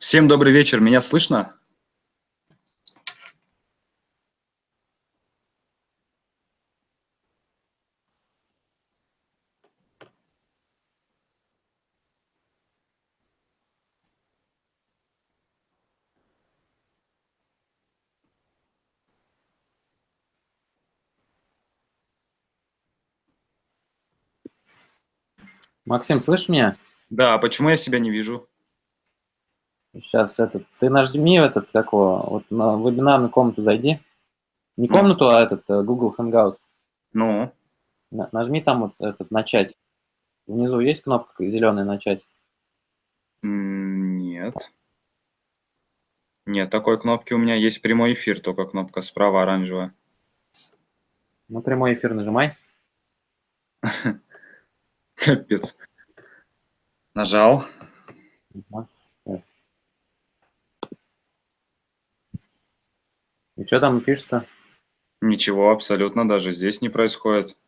Всем добрый вечер, меня слышно? Максим, слышишь меня? Да, почему я себя не вижу? Сейчас этот, ты нажми этот, какого, вот на вебинарную комнату зайди. Не комнату, а этот, э, Google Hangout. Ну? На- Нажми там вот этот, начать. Внизу есть кнопка зеленая начать? Нет. Нет, такой кнопки у меня есть прямой эфир, только кнопка справа оранжевая. Ну, прямой эфир нажимай. Капец. Нажал. Ага. Так. И что там пишется? Ничего, абсолютно даже здесь не происходит.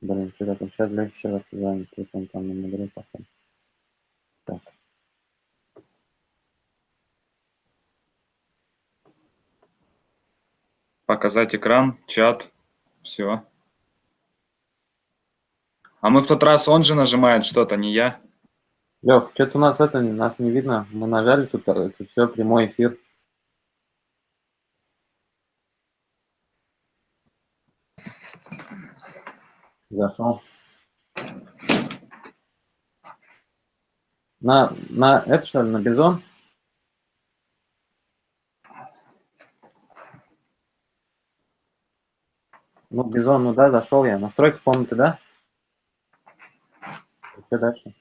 Блин, что такое? Сейчас Леша еще раз позвонит. Тут он там на модере, походу. Так. Показать экран, чат, все. А мы в тот раз он же нажимает что-то, не я. Лех, что-то у нас это, нас не видно. Мы нажали тут, а это все, прямой эфир. Зашел. На, на, это что ли, на Бизон? Ну, Бизон, ну да, зашел я. Настройка комнаты, да? Что дальше?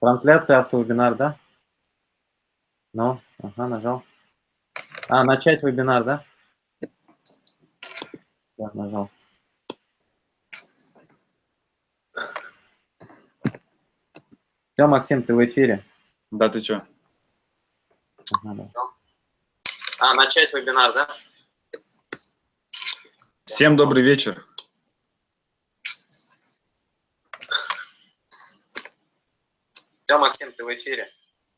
Трансляция автовебинар, да? Ну, ага, нажал. А, начать вебинар, да? Да, нажал. Все, Максим, ты в эфире. Да ты чё? Ага, да. А, начать вебинар, да? Всем добрый вечер. Все, Максим, ты в эфире.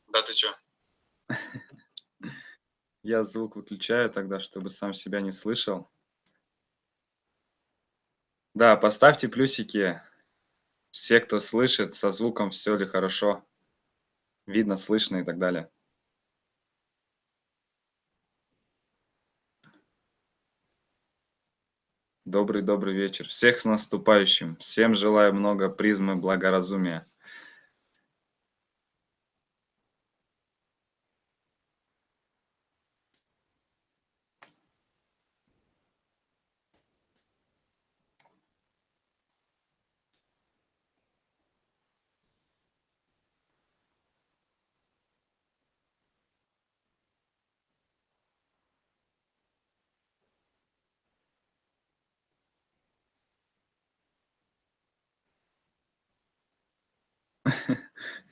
Да ты чё? Я звук выключаю тогда, чтобы сам себя не слышал. Да, поставьте плюсики. Все, кто слышит, со звуком все ли хорошо. Видно, слышно и так далее. Добрый-добрый вечер. Всех с наступающим. Всем желаю много призмы благоразумия.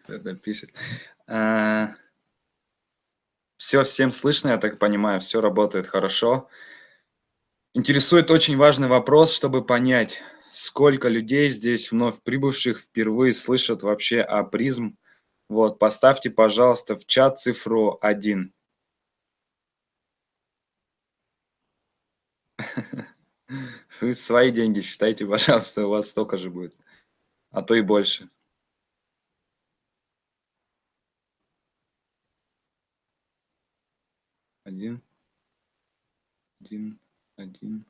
Это пишет. Все, всем слышно, я так понимаю, все работает хорошо. Интересует очень важный вопрос, чтобы понять, сколько людей здесь вновь прибывших впервые слышат вообще о призм. Вот, поставьте, пожалуйста, в чат цифру 1. Вы свои деньги считайте, пожалуйста, у вас столько же будет, а то и больше. Один, один, один.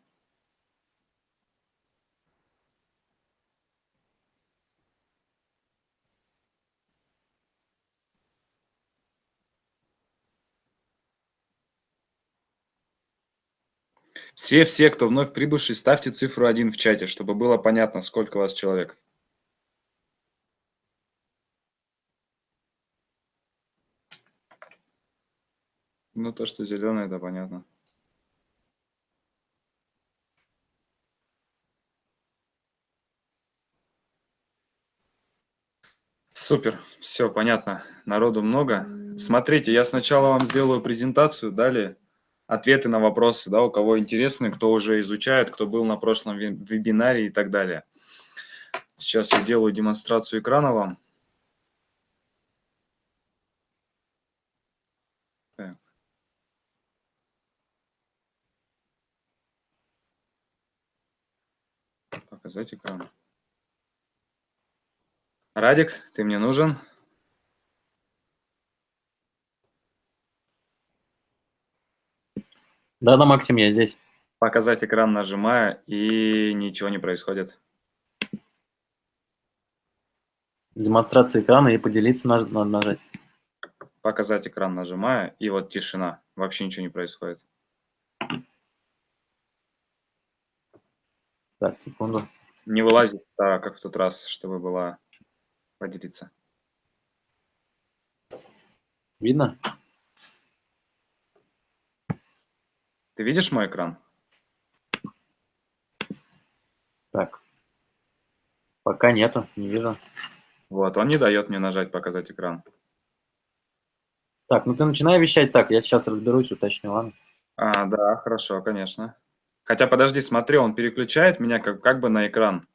Все-все, кто вновь прибывший, ставьте цифру 1 в чате, чтобы было понятно, сколько вас человек. Ну, то, что зеленый, это понятно. Супер, все понятно, народу много. Смотрите, я сначала вам сделаю презентацию, далее ответы на вопросы, да, у кого интересны, кто уже изучает, кто был на прошлом вебинаре и так далее. Сейчас я делаю демонстрацию экрана вам. Показать экран. Радик, ты мне нужен? Да-да, Максим, я здесь. Показать экран нажимаю, и ничего не происходит. Демонстрация экрана и поделиться надо нажать. Показать экран нажимаю, и вот тишина. Вообще ничего не происходит. Так, секунду. Не вылазит, а, как в тот раз, чтобы была поделиться. Видно? Ты видишь мой экран? Так. Пока нету, не вижу. Вот, он не дает мне нажать «Показать экран». Так, ну ты начинай вещать так, я сейчас разберусь, уточню, ладно? А, да, хорошо, конечно. Хотя, подожди, смотри, он переключает меня как, как бы на экран.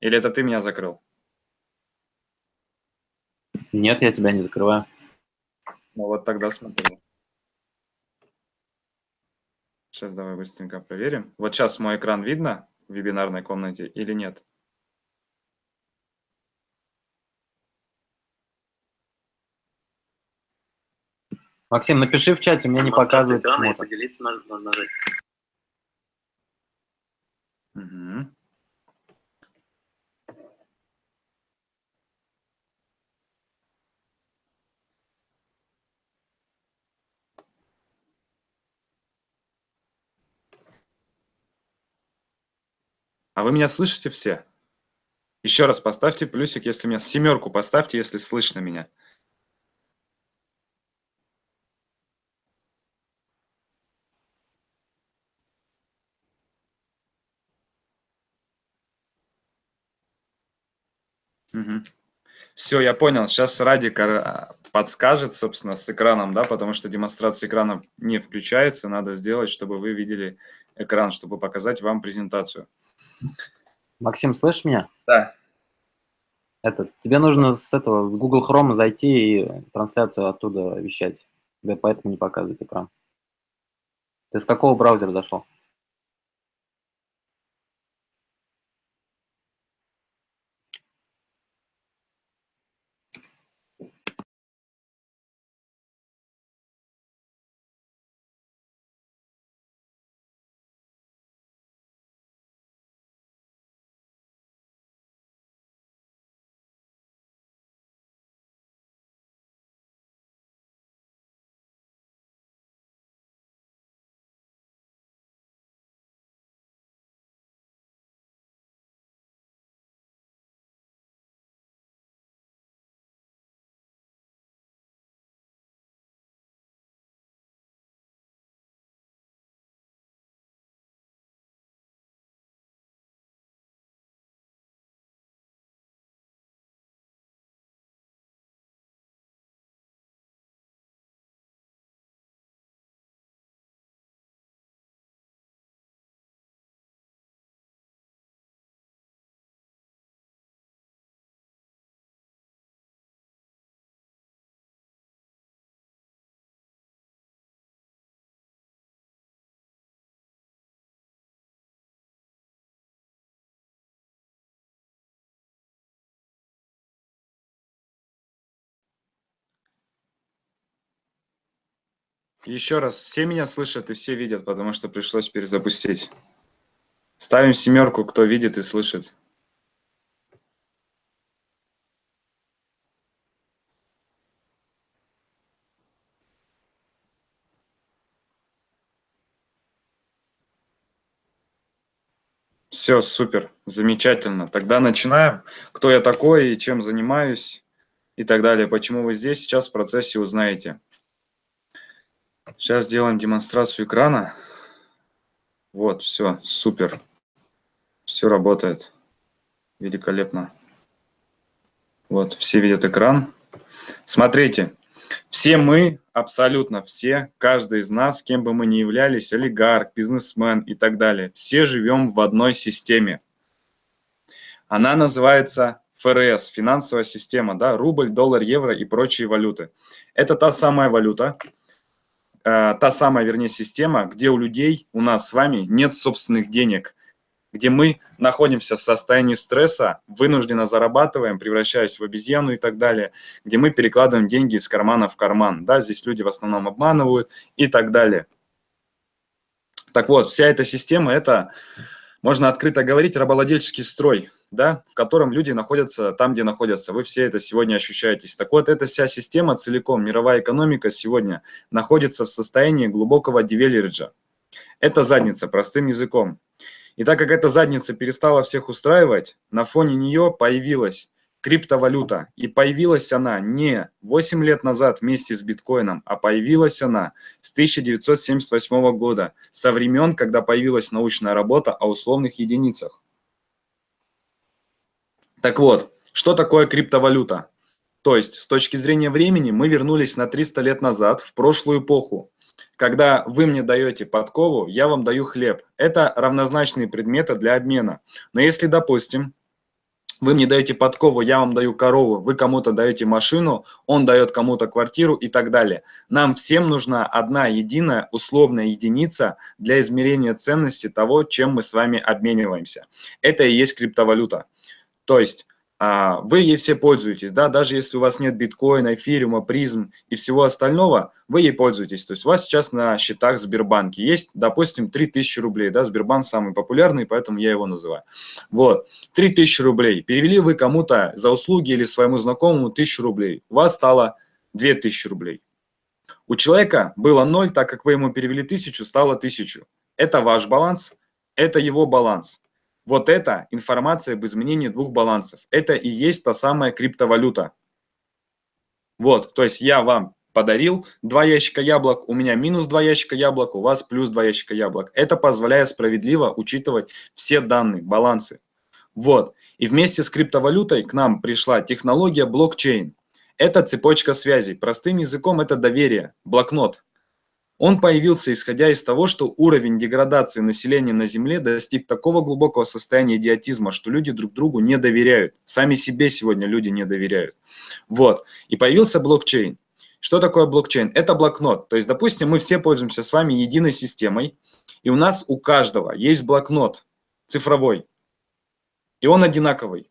Или это ты меня закрыл? Нет, я тебя не закрываю. Ну вот тогда смотри. Сейчас давай быстренько проверим. Вот сейчас мой экран видно в вебинарной комнате или нет? Максим, напиши в чате, мне не показывает почему-то. Поделиться нажать. Угу. А вы меня слышите все? Еще раз поставьте плюсик, если меня... Семерку поставьте, если слышно меня. Угу. Все, я понял. Сейчас Радик а, подскажет, собственно, с экраном, да, потому что демонстрация экрана не включается. Надо сделать, чтобы вы видели экран, чтобы показать вам презентацию. Максим, слышишь меня? Да. Это, тебе нужно с этого, с Google Chrome зайти и трансляцию оттуда вещать. Тебе поэтому не показывает экран. Ты с какого браузера зашел? Еще раз, все меня слышат и все видят, потому что пришлось перезапустить. Ставим семерку, кто видит и слышит. Все, супер, замечательно. Тогда начинаем. Кто я такой и чем занимаюсь и так далее. Почему вы здесь, сейчас в процессе узнаете. Сейчас сделаем демонстрацию экрана. Вот, все, супер. Все работает. Великолепно. Вот, все видят экран. Смотрите, все мы, абсолютно все, каждый из нас, кем бы мы ни являлись, олигарх, бизнесмен и так далее, все живем в одной системе. Она называется ФРС, финансовая система, да, рубль, доллар, евро и прочие валюты. Это та самая валюта, Э, та самая, вернее, система, где у людей, у нас с вами нет собственных денег. где мы находимся в состоянии стресса, вынужденно зарабатываем, превращаясь в обезьяну и так далее, где мы перекладываем деньги из кармана в карман. Да, здесь люди в основном обманывают и так далее. Так вот, вся эта система – это, можно открыто говорить, рабовладельческий строй, да, в котором люди находятся там, где находятся. Вы все это сегодня ощущаетесь. Так вот, эта вся система целиком, мировая экономика сегодня находится в состоянии глубокого дивериджа. Это задница, простым языком. И так как эта задница перестала всех устраивать, на фоне нее появилась криптовалюта. И появилась она не 8 лет назад вместе с биткоином, а появилась она с 1978 года, со времен, когда появилась научная работа о условных единицах. Так вот, что такое криптовалюта? То есть, с точки зрения времени, мы вернулись на 300 лет назад, в прошлую эпоху. Когда вы мне даете подкову, я вам даю хлеб. Это равнозначные предметы для обмена. Но если, допустим, вы мне даете подкову, я вам даю корову, вы кому-то даете машину, он дает кому-то квартиру и так далее. Нам всем нужна одна единая условная единица для измерения ценности того, чем мы с вами обмениваемся. Это и есть криптовалюта. То есть а, вы ей все пользуетесь, да, даже если у вас нет биткоина, эфириума, призм и всего остального, вы ей пользуетесь. То есть у вас сейчас на счетах Сбербанке есть, допустим, 3000 рублей, да, Сбербанк самый популярный, поэтому я его называю. Вот, 3000 рублей, перевели вы кому-то за услуги или своему знакомому 1000 рублей, у вас стало 2000 рублей. У человека было 0, так как вы ему перевели 1000, стало 1000. Это ваш баланс, это его баланс. Вот это информация об изменении двух балансов. Это и есть та самая криптовалюта. Вот, то есть я вам подарил два ящика яблок, у меня минус два ящика яблок, у вас плюс два ящика яблок. Это позволяет справедливо учитывать все данные, балансы. Вот, и вместе с криптовалютой к нам пришла технология блокчейн. Это цепочка связей. Простым языком это доверие, блокнот. Он появился исходя из того, что уровень деградации населения на Земле достиг такого глубокого состояния идиотизма, что люди друг другу не доверяют. Сами себе сегодня люди не доверяют. Вот. И появился блокчейн. Что такое блокчейн? Это блокнот. То есть, допустим, мы все пользуемся с вами единой системой, и у нас у каждого есть блокнот цифровой, и он одинаковый.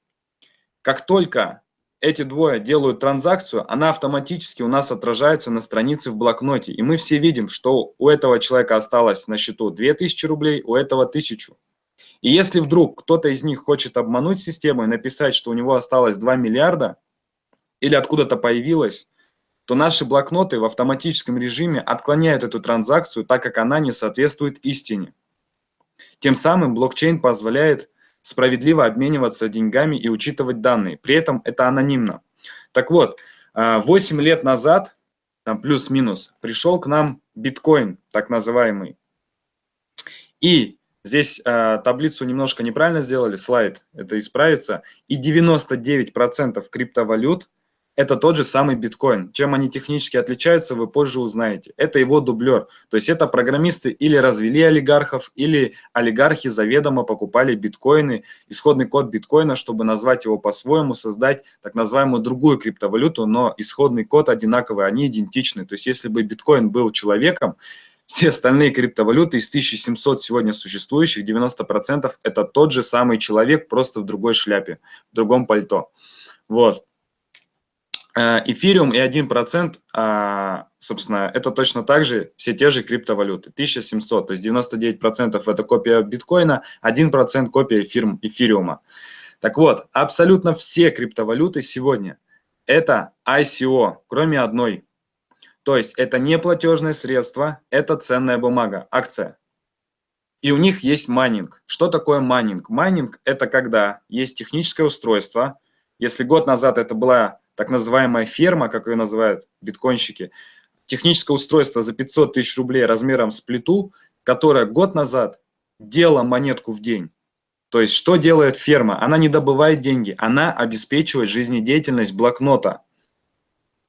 Как только эти двое делают транзакцию, она автоматически у нас отражается на странице в блокноте. И мы все видим, что у этого человека осталось на счету 2000 рублей, у этого 1000. И если вдруг кто-то из них хочет обмануть систему и написать, что у него осталось 2 миллиарда, или откуда-то появилось, то наши блокноты в автоматическом режиме отклоняют эту транзакцию, так как она не соответствует истине. Тем самым блокчейн позволяет справедливо обмениваться деньгами и учитывать данные. При этом это анонимно. Так вот, 8 а, лет назад, плюс-минус, пришел к нам биткоин, так называемый. И здесь э, таблицу немножко неправильно сделали, слайд, это исправится. И 99% криптовалют – это тот же самый биткоин. Чем они технически отличаются, вы позже узнаете. Это его дублер. То есть это программисты или развели олигархов, или олигархи заведомо покупали биткоины, исходный код биткоина, чтобы назвать его по-своему, создать так называемую другую криптовалюту, но исходный код одинаковый, они идентичны. То есть если бы биткоин был человеком, все остальные криптовалюты из 1700 сегодня существующих, 90% это тот же самый человек, просто в другой шляпе, в другом пальто. Вот. Э, эфириум и 1%, а, собственно, это точно так же все те же криптовалюты, 1700, то есть 99% это копия биткоина, 1% копия эфир, эфириума. Так вот, абсолютно все криптовалюты сегодня это ICO, кроме одной. То есть это не платежное средство, это ценная бумага, акция. И у них есть майнинг. Что такое майнинг? Майнинг – это когда есть техническое устройство. Если год назад это была так называемая ферма, как ее называют биткоинщики, техническое устройство за 500 тысяч рублей размером с плиту, которое год назад делала монетку в день. То есть что делает ферма? Она не добывает деньги, она обеспечивает жизнедеятельность блокнота.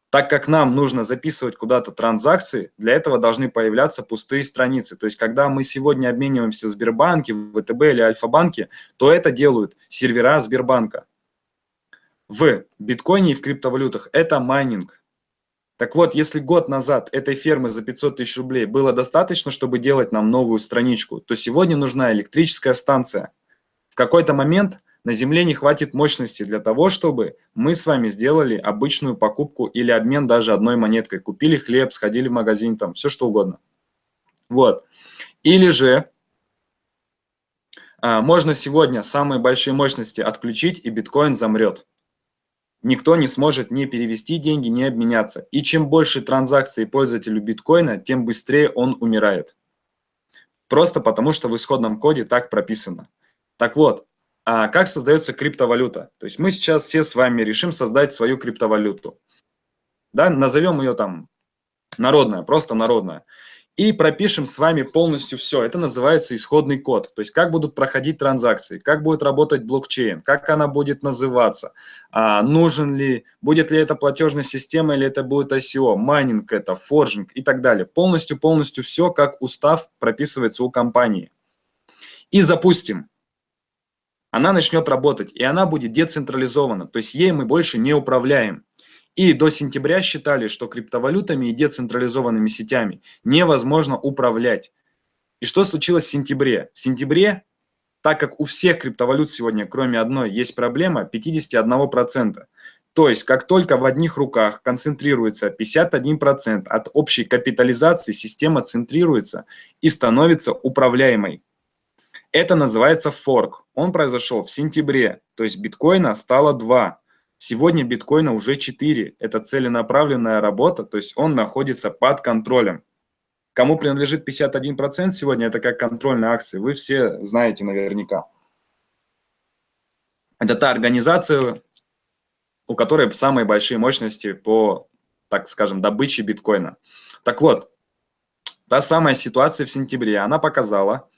Так как нам нужно записывать куда-то транзакции, для этого должны появляться пустые страницы. То есть когда мы сегодня обмениваемся в Сбербанке, в ВТБ или Альфа-банке, то это делают сервера Сбербанка в биткоине и в криптовалютах – это майнинг. Так вот, если год назад этой фермы за 500 тысяч рублей было достаточно, чтобы делать нам новую страничку, то сегодня нужна электрическая станция. В какой-то момент на Земле не хватит мощности для того, чтобы мы с вами сделали обычную покупку или обмен даже одной монеткой. Купили хлеб, сходили в магазин, там, все что угодно. Вот. Или же а, можно сегодня самые большие мощности отключить, и биткоин замрет. Никто не сможет не перевести деньги, не обменяться. И чем больше транзакций пользователю биткоина, тем быстрее он умирает. Просто потому, что в исходном коде так прописано. Так вот, а как создается криптовалюта? То есть мы сейчас все с вами решим создать свою криптовалюту. Да, назовем ее там народная, просто народная и пропишем с вами полностью все. Это называется исходный код. То есть как будут проходить транзакции, как будет работать блокчейн, как она будет называться, а, нужен ли, будет ли это платежная система или это будет ICO, майнинг это, форжинг и так далее. Полностью-полностью все, как устав прописывается у компании. И запустим. Она начнет работать, и она будет децентрализована, то есть ей мы больше не управляем. И до сентября считали, что криптовалютами и децентрализованными сетями невозможно управлять. И что случилось в сентябре? В сентябре, так как у всех криптовалют сегодня, кроме одной, есть проблема 51%. То есть, как только в одних руках концентрируется 51% от общей капитализации, система центрируется и становится управляемой. Это называется форк. Он произошел в сентябре, то есть биткоина стало 2. Сегодня биткоина уже 4. Это целенаправленная работа, то есть он находится под контролем. Кому принадлежит 51% сегодня, это как контрольные акции, вы все знаете наверняка. Это та организация, у которой самые большие мощности по, так скажем, добыче биткоина. Так вот, та самая ситуация в сентябре, она показала,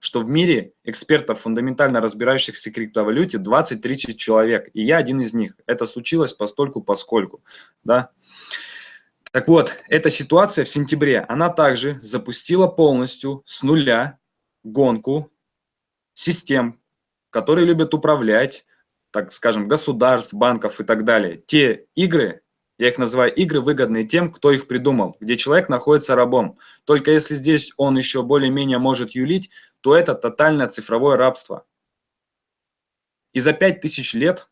что в мире экспертов, фундаментально разбирающихся в криптовалюте, 20-30 человек, и я один из них. Это случилось постольку поскольку. Да? Так вот, эта ситуация в сентябре, она также запустила полностью с нуля гонку систем, которые любят управлять, так скажем, государств, банков и так далее. Те игры, я их называю игры, выгодные тем, кто их придумал, где человек находится рабом. Только если здесь он еще более-менее может юлить, то это тотальное цифровое рабство. И за пять тысяч лет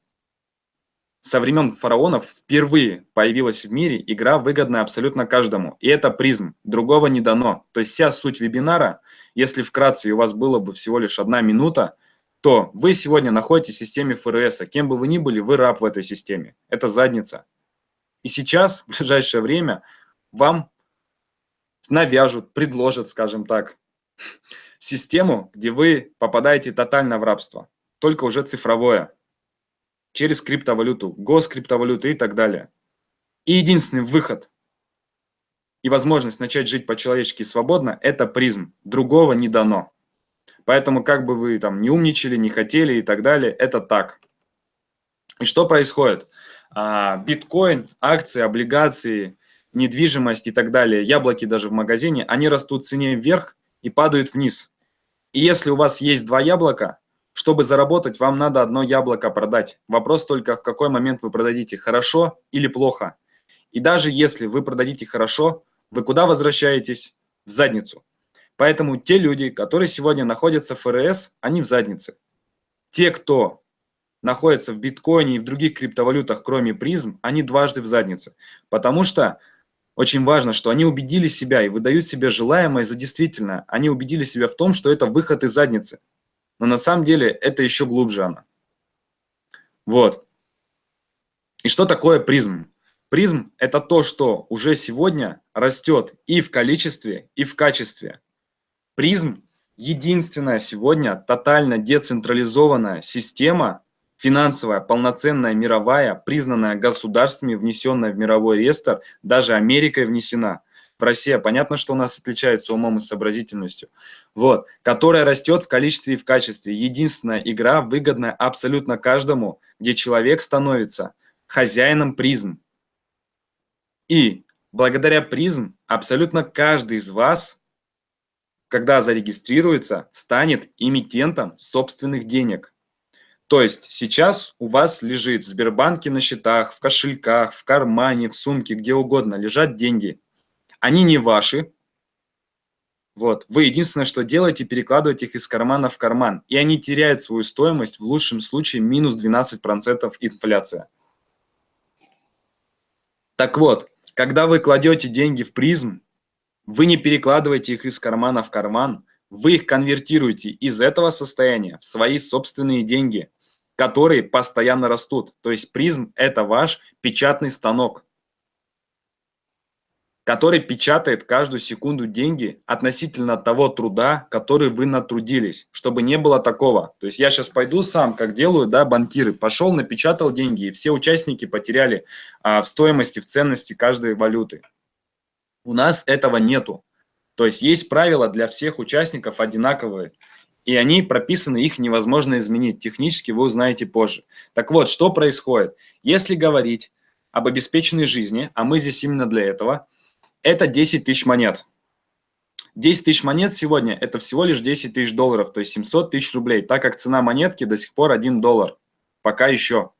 со времен фараонов впервые появилась в мире игра, выгодная абсолютно каждому. И это призм, другого не дано. То есть вся суть вебинара, если вкратце у вас было бы всего лишь одна минута, то вы сегодня находитесь в системе ФРС, а кем бы вы ни были, вы раб в этой системе. Это задница. И сейчас, в ближайшее время, вам навяжут, предложат, скажем так, систему, где вы попадаете тотально в рабство, только уже цифровое, через криптовалюту, госкриптовалюты и так далее. И единственный выход и возможность начать жить по-человечески свободно – это призм, другого не дано. Поэтому как бы вы там не умничали, не хотели и так далее, это так. И что происходит? А, биткоин, акции, облигации, недвижимость и так далее, яблоки даже в магазине, они растут в цене вверх и падают вниз. И если у вас есть два яблока, чтобы заработать, вам надо одно яблоко продать. Вопрос только, в какой момент вы продадите, хорошо или плохо. И даже если вы продадите хорошо, вы куда возвращаетесь? В задницу. Поэтому те люди, которые сегодня находятся в ФРС, они в заднице. Те, кто находятся в биткоине и в других криптовалютах, кроме призм, они дважды в заднице. Потому что очень важно, что они убедили себя и выдают себе желаемое за действительное. Они убедили себя в том, что это выход из задницы. Но на самом деле это еще глубже она. Вот. И что такое призм? Призм – это то, что уже сегодня растет и в количестве, и в качестве. Призм – единственная сегодня тотально децентрализованная система финансовая, полноценная, мировая, признанная государствами, внесенная в мировой реестр, даже Америкой внесена. В России понятно, что у нас отличается умом и сообразительностью. Вот, которая растет в количестве и в качестве. Единственная игра, выгодная абсолютно каждому, где человек становится хозяином призм. И благодаря призм абсолютно каждый из вас, когда зарегистрируется, станет эмитентом собственных денег. То есть сейчас у вас лежит в Сбербанке на счетах, в кошельках, в кармане, в сумке, где угодно лежат деньги. Они не ваши, Вот. Вы единственное, что делаете, перекладываете их из кармана в карман. И они теряют свою стоимость, в лучшем случае минус 12% инфляция. Так вот, когда вы кладете деньги в призм, вы не перекладываете их из кармана в карман, вы их конвертируете из этого состояния в свои собственные деньги, которые постоянно растут. То есть призм – это ваш печатный станок который печатает каждую секунду деньги относительно того труда, который вы натрудились, чтобы не было такого. То есть я сейчас пойду сам, как делают да, банкиры, пошел, напечатал деньги, и все участники потеряли а, в стоимости, в ценности каждой валюты. У нас этого нету. То есть есть правила для всех участников одинаковые, и они прописаны, их невозможно изменить. Технически вы узнаете позже. Так вот, что происходит? Если говорить об обеспеченной жизни, а мы здесь именно для этого – это 10 тысяч монет. 10 тысяч монет сегодня – это всего лишь 10 тысяч долларов, то есть 700 тысяч рублей, так как цена монетки до сих пор 1 доллар. Пока еще.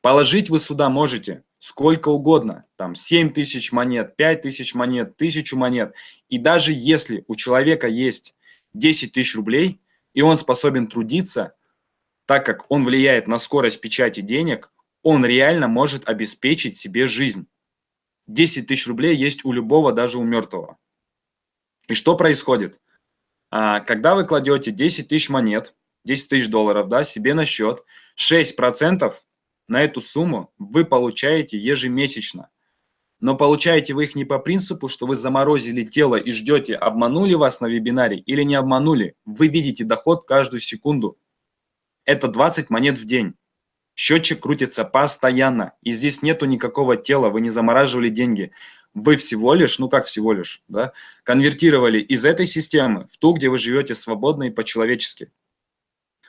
Положить вы сюда можете сколько угодно, там 7 тысяч монет, 5 тысяч монет, 1000 монет. И даже если у человека есть 10 тысяч рублей, и он способен трудиться, так как он влияет на скорость печати денег, он реально может обеспечить себе жизнь. 10 тысяч рублей есть у любого, даже у мертвого. И что происходит? А, когда вы кладете 10 тысяч монет, 10 тысяч долларов да, себе на счет, 6% на эту сумму вы получаете ежемесячно. Но получаете вы их не по принципу, что вы заморозили тело и ждете, обманули вас на вебинаре или не обманули. Вы видите доход каждую секунду. Это 20 монет в день. Счетчик крутится постоянно, и здесь нету никакого тела, вы не замораживали деньги. Вы всего лишь, ну как всего лишь, да, конвертировали из этой системы в ту, где вы живете свободно и по-человечески.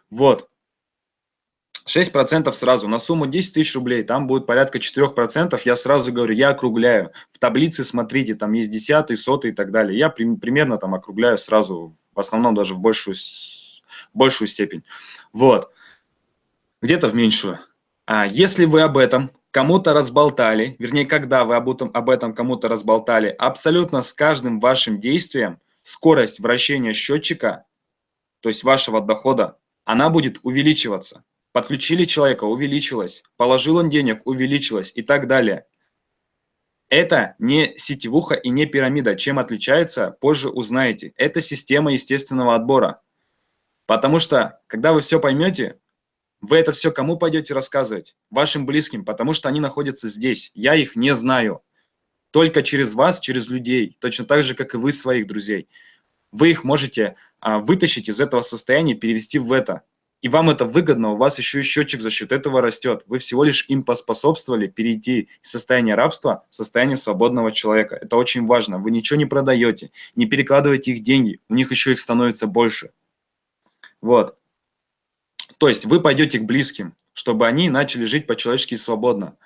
Вот. 6% сразу, на сумму 10 тысяч рублей, там будет порядка 4%, я сразу говорю, я округляю. В таблице смотрите, там есть десятый, сотый и так далее. Я при, примерно там округляю сразу, в основном даже в большую, большую степень. Вот где-то в меньшую. А если вы об этом кому-то разболтали, вернее, когда вы об этом, об этом кому-то разболтали, абсолютно с каждым вашим действием скорость вращения счетчика, то есть вашего дохода, она будет увеличиваться. Подключили человека, увеличилась. Положил он денег, увеличилась и так далее. Это не сетевуха и не пирамида. Чем отличается, позже узнаете. Это система естественного отбора. Потому что, когда вы все поймете, вы это все кому пойдете рассказывать? Вашим близким, потому что они находятся здесь. Я их не знаю. Только через вас, через людей, точно так же, как и вы своих друзей. Вы их можете а, вытащить из этого состояния, перевести в это. И вам это выгодно, у вас еще и счетчик за счет этого растет. Вы всего лишь им поспособствовали перейти из состояния рабства в состояние свободного человека. Это очень важно. Вы ничего не продаете, не перекладываете их деньги, у них еще их становится больше. Вот. То есть вы пойдете к близким, чтобы они начали жить по-человечески свободно.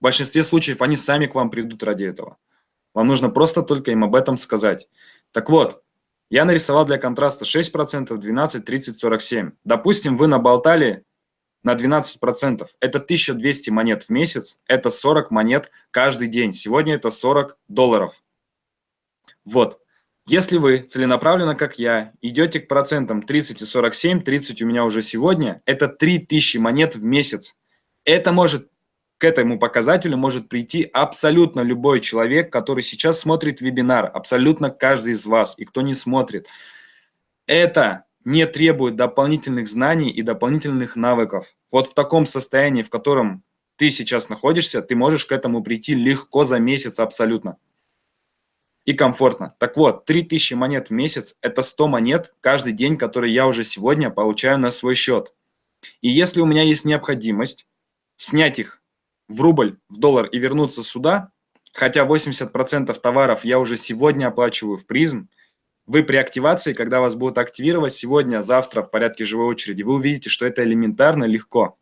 В большинстве случаев они сами к вам придут ради этого. Вам нужно просто только им об этом сказать. Так вот, я нарисовал для контраста 6%, 12, 30, 47. Допустим, вы наболтали на 12%. Это 1200 монет в месяц, это 40 монет каждый день. Сегодня это 40 долларов. Вот. Если вы целенаправленно, как я, идете к процентам 30 и 47, 30 у меня уже сегодня, это 3000 монет в месяц. Это может, к этому показателю может прийти абсолютно любой человек, который сейчас смотрит вебинар, абсолютно каждый из вас, и кто не смотрит. Это не требует дополнительных знаний и дополнительных навыков. Вот в таком состоянии, в котором ты сейчас находишься, ты можешь к этому прийти легко за месяц абсолютно и комфортно. Так вот, 3000 монет в месяц – это 100 монет каждый день, которые я уже сегодня получаю на свой счет. И если у меня есть необходимость снять их в рубль, в доллар и вернуться сюда, хотя 80% товаров я уже сегодня оплачиваю в призм, вы при активации, когда вас будут активировать сегодня, завтра в порядке живой очереди, вы увидите, что это элементарно легко.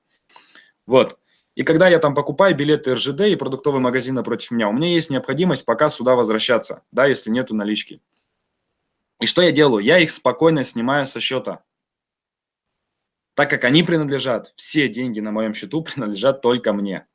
Вот. И когда я там покупаю билеты РЖД и продуктовый магазин напротив меня, у меня есть необходимость пока сюда возвращаться, да, если нету налички. И что я делаю? Я их спокойно снимаю со счета. Так как они принадлежат, все деньги на моем счету принадлежат только мне.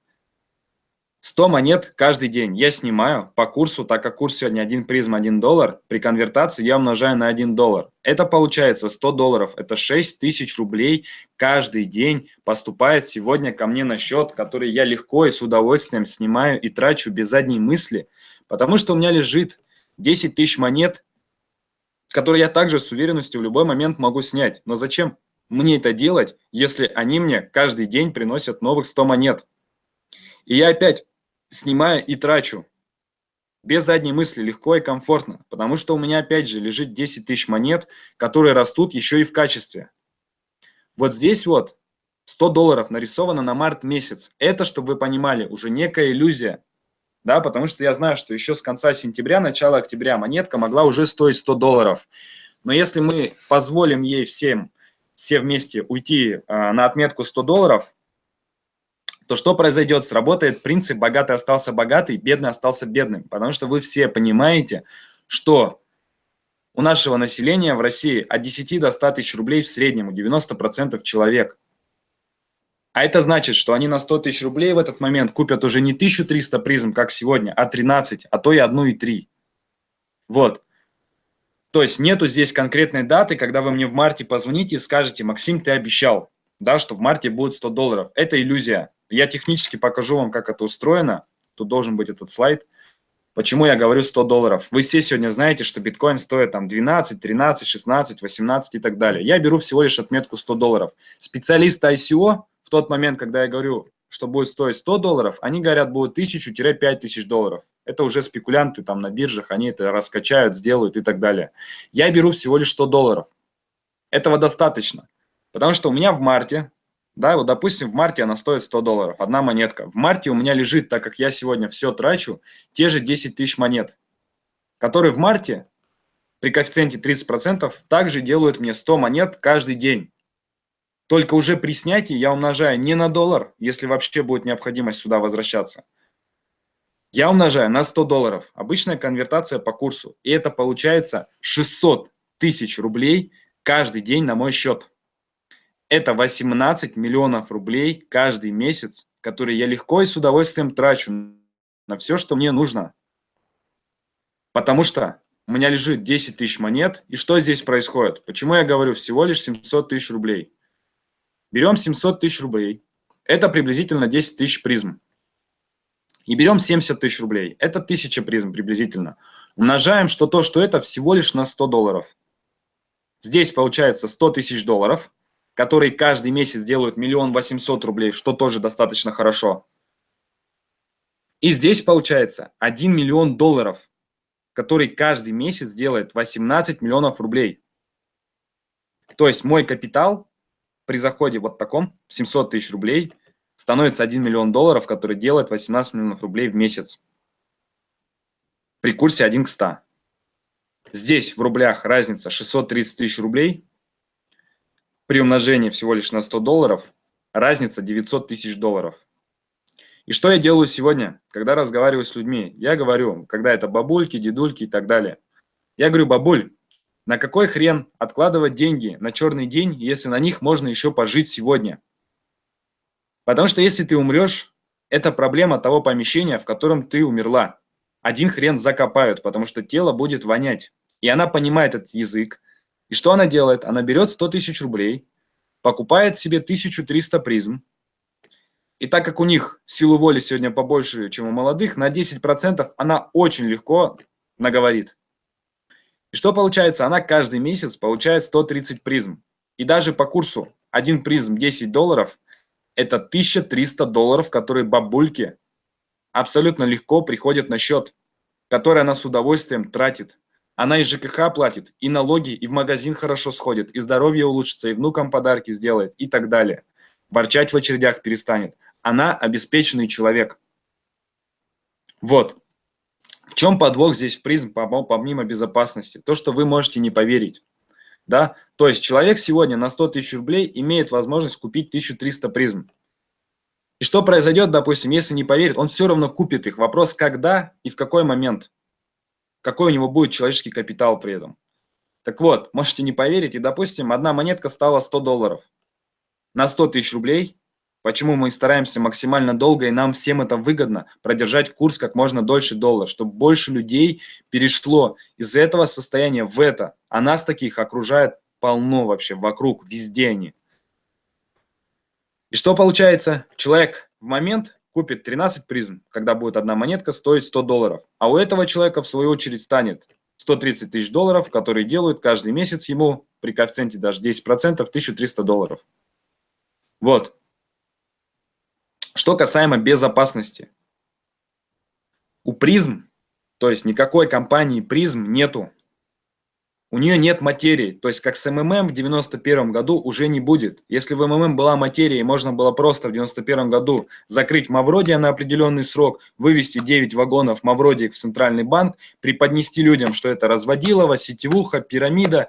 100 монет каждый день я снимаю по курсу, так как курс сегодня 1 призм 1 доллар, при конвертации я умножаю на 1 доллар. Это получается 100 долларов, это 6 тысяч рублей каждый день поступает сегодня ко мне на счет, который я легко и с удовольствием снимаю и трачу без задней мысли, потому что у меня лежит 10 тысяч монет, которые я также с уверенностью в любой момент могу снять. Но зачем мне это делать, если они мне каждый день приносят новых 100 монет? И я опять снимаю и трачу. Без задней мысли, легко и комфортно. Потому что у меня опять же лежит 10 тысяч монет, которые растут еще и в качестве. Вот здесь вот 100 долларов нарисовано на март месяц. Это, чтобы вы понимали, уже некая иллюзия. Да, потому что я знаю, что еще с конца сентября, начала октября монетка могла уже стоить 100 долларов. Но если мы позволим ей всем, все вместе уйти э, на отметку 100 долларов, то что произойдет? Сработает принцип «богатый остался богатый, бедный остался бедным». Потому что вы все понимаете, что у нашего населения в России от 10 до 100 тысяч рублей в среднем, у 90% человек. А это значит, что они на 100 тысяч рублей в этот момент купят уже не 1300 призм, как сегодня, а 13, а то и 1,3. Вот. То есть нету здесь конкретной даты, когда вы мне в марте позвоните и скажете, Максим, ты обещал, да, что в марте будет 100 долларов. Это иллюзия. Я технически покажу вам, как это устроено. Тут должен быть этот слайд. Почему я говорю 100 долларов? Вы все сегодня знаете, что биткоин стоит там 12, 13, 16, 18 и так далее. Я беру всего лишь отметку 100 долларов. Специалисты ICO в тот момент, когда я говорю, что будет стоить 100 долларов, они говорят, будет 1000-5000 долларов. Это уже спекулянты там на биржах, они это раскачают, сделают и так далее. Я беру всего лишь 100 долларов. Этого достаточно. Потому что у меня в марте да, вот, допустим, в марте она стоит 100 долларов, одна монетка. В марте у меня лежит, так как я сегодня все трачу, те же 10 тысяч монет, которые в марте при коэффициенте 30% также делают мне 100 монет каждый день. Только уже при снятии я умножаю не на доллар, если вообще будет необходимость сюда возвращаться. Я умножаю на 100 долларов. Обычная конвертация по курсу. И это получается 600 тысяч рублей каждый день на мой счет. Это 18 миллионов рублей каждый месяц, которые я легко и с удовольствием трачу на все, что мне нужно. Потому что у меня лежит 10 тысяч монет. И что здесь происходит? Почему я говорю всего лишь 700 тысяч рублей? Берем 700 тысяч рублей. Это приблизительно 10 тысяч призм. И берем 70 тысяч рублей. Это 1000 призм приблизительно. Умножаем, что то, что это всего лишь на 100 долларов. Здесь получается 100 тысяч долларов – которые каждый месяц делают миллион восемьсот рублей, что тоже достаточно хорошо. И здесь получается 1 миллион долларов, который каждый месяц делает 18 миллионов рублей. То есть мой капитал при заходе вот таком, 700 тысяч рублей, становится 1 миллион долларов, который делает 18 миллионов рублей в месяц. При курсе 1 к 100. Здесь в рублях разница 630 тысяч рублей, при умножении всего лишь на 100 долларов разница 900 тысяч долларов. И что я делаю сегодня, когда разговариваю с людьми? Я говорю, когда это бабульки, дедульки и так далее. Я говорю, бабуль, на какой хрен откладывать деньги на черный день, если на них можно еще пожить сегодня? Потому что если ты умрешь, это проблема того помещения, в котором ты умерла. Один хрен закопают, потому что тело будет вонять. И она понимает этот язык, и что она делает? Она берет 100 тысяч рублей, покупает себе 1300 призм. И так как у них силу воли сегодня побольше, чем у молодых, на 10% она очень легко наговорит. И что получается? Она каждый месяц получает 130 призм. И даже по курсу 1 призм 10 долларов – это 1300 долларов, которые бабульки абсолютно легко приходят на счет, который она с удовольствием тратит. Она и ЖКХ платит, и налоги, и в магазин хорошо сходит, и здоровье улучшится, и внукам подарки сделает, и так далее. Ворчать в очередях перестанет. Она обеспеченный человек. Вот. В чем подвох здесь в призм, помимо безопасности? То, что вы можете не поверить. Да? То есть человек сегодня на 100 тысяч рублей имеет возможность купить 1300 призм. И что произойдет, допустим, если не поверит, он все равно купит их. Вопрос, когда и в какой момент какой у него будет человеческий капитал при этом. Так вот, можете не поверить, и, допустим, одна монетка стала 100 долларов. На 100 тысяч рублей Почему мы стараемся максимально долго, и нам всем это выгодно, продержать курс как можно дольше доллар, чтобы больше людей перешло из этого состояния в это. А нас таких окружает полно вообще, вокруг, везде они. И что получается? Человек в момент купит 13 призм, когда будет одна монетка стоить 100 долларов. А у этого человека, в свою очередь, станет 130 тысяч долларов, которые делают каждый месяц ему при коэффициенте даже 10% 1300 долларов. Вот. Что касаемо безопасности. У призм, то есть никакой компании призм нету. У нее нет материи, то есть как с МММ в 91 году уже не будет. Если в МММ была материя можно было просто в 91 году закрыть Мавродия на определенный срок, вывести 9 вагонов Мавродиек в Центральный банк, преподнести людям, что это разводилово, сетевуха, пирамида,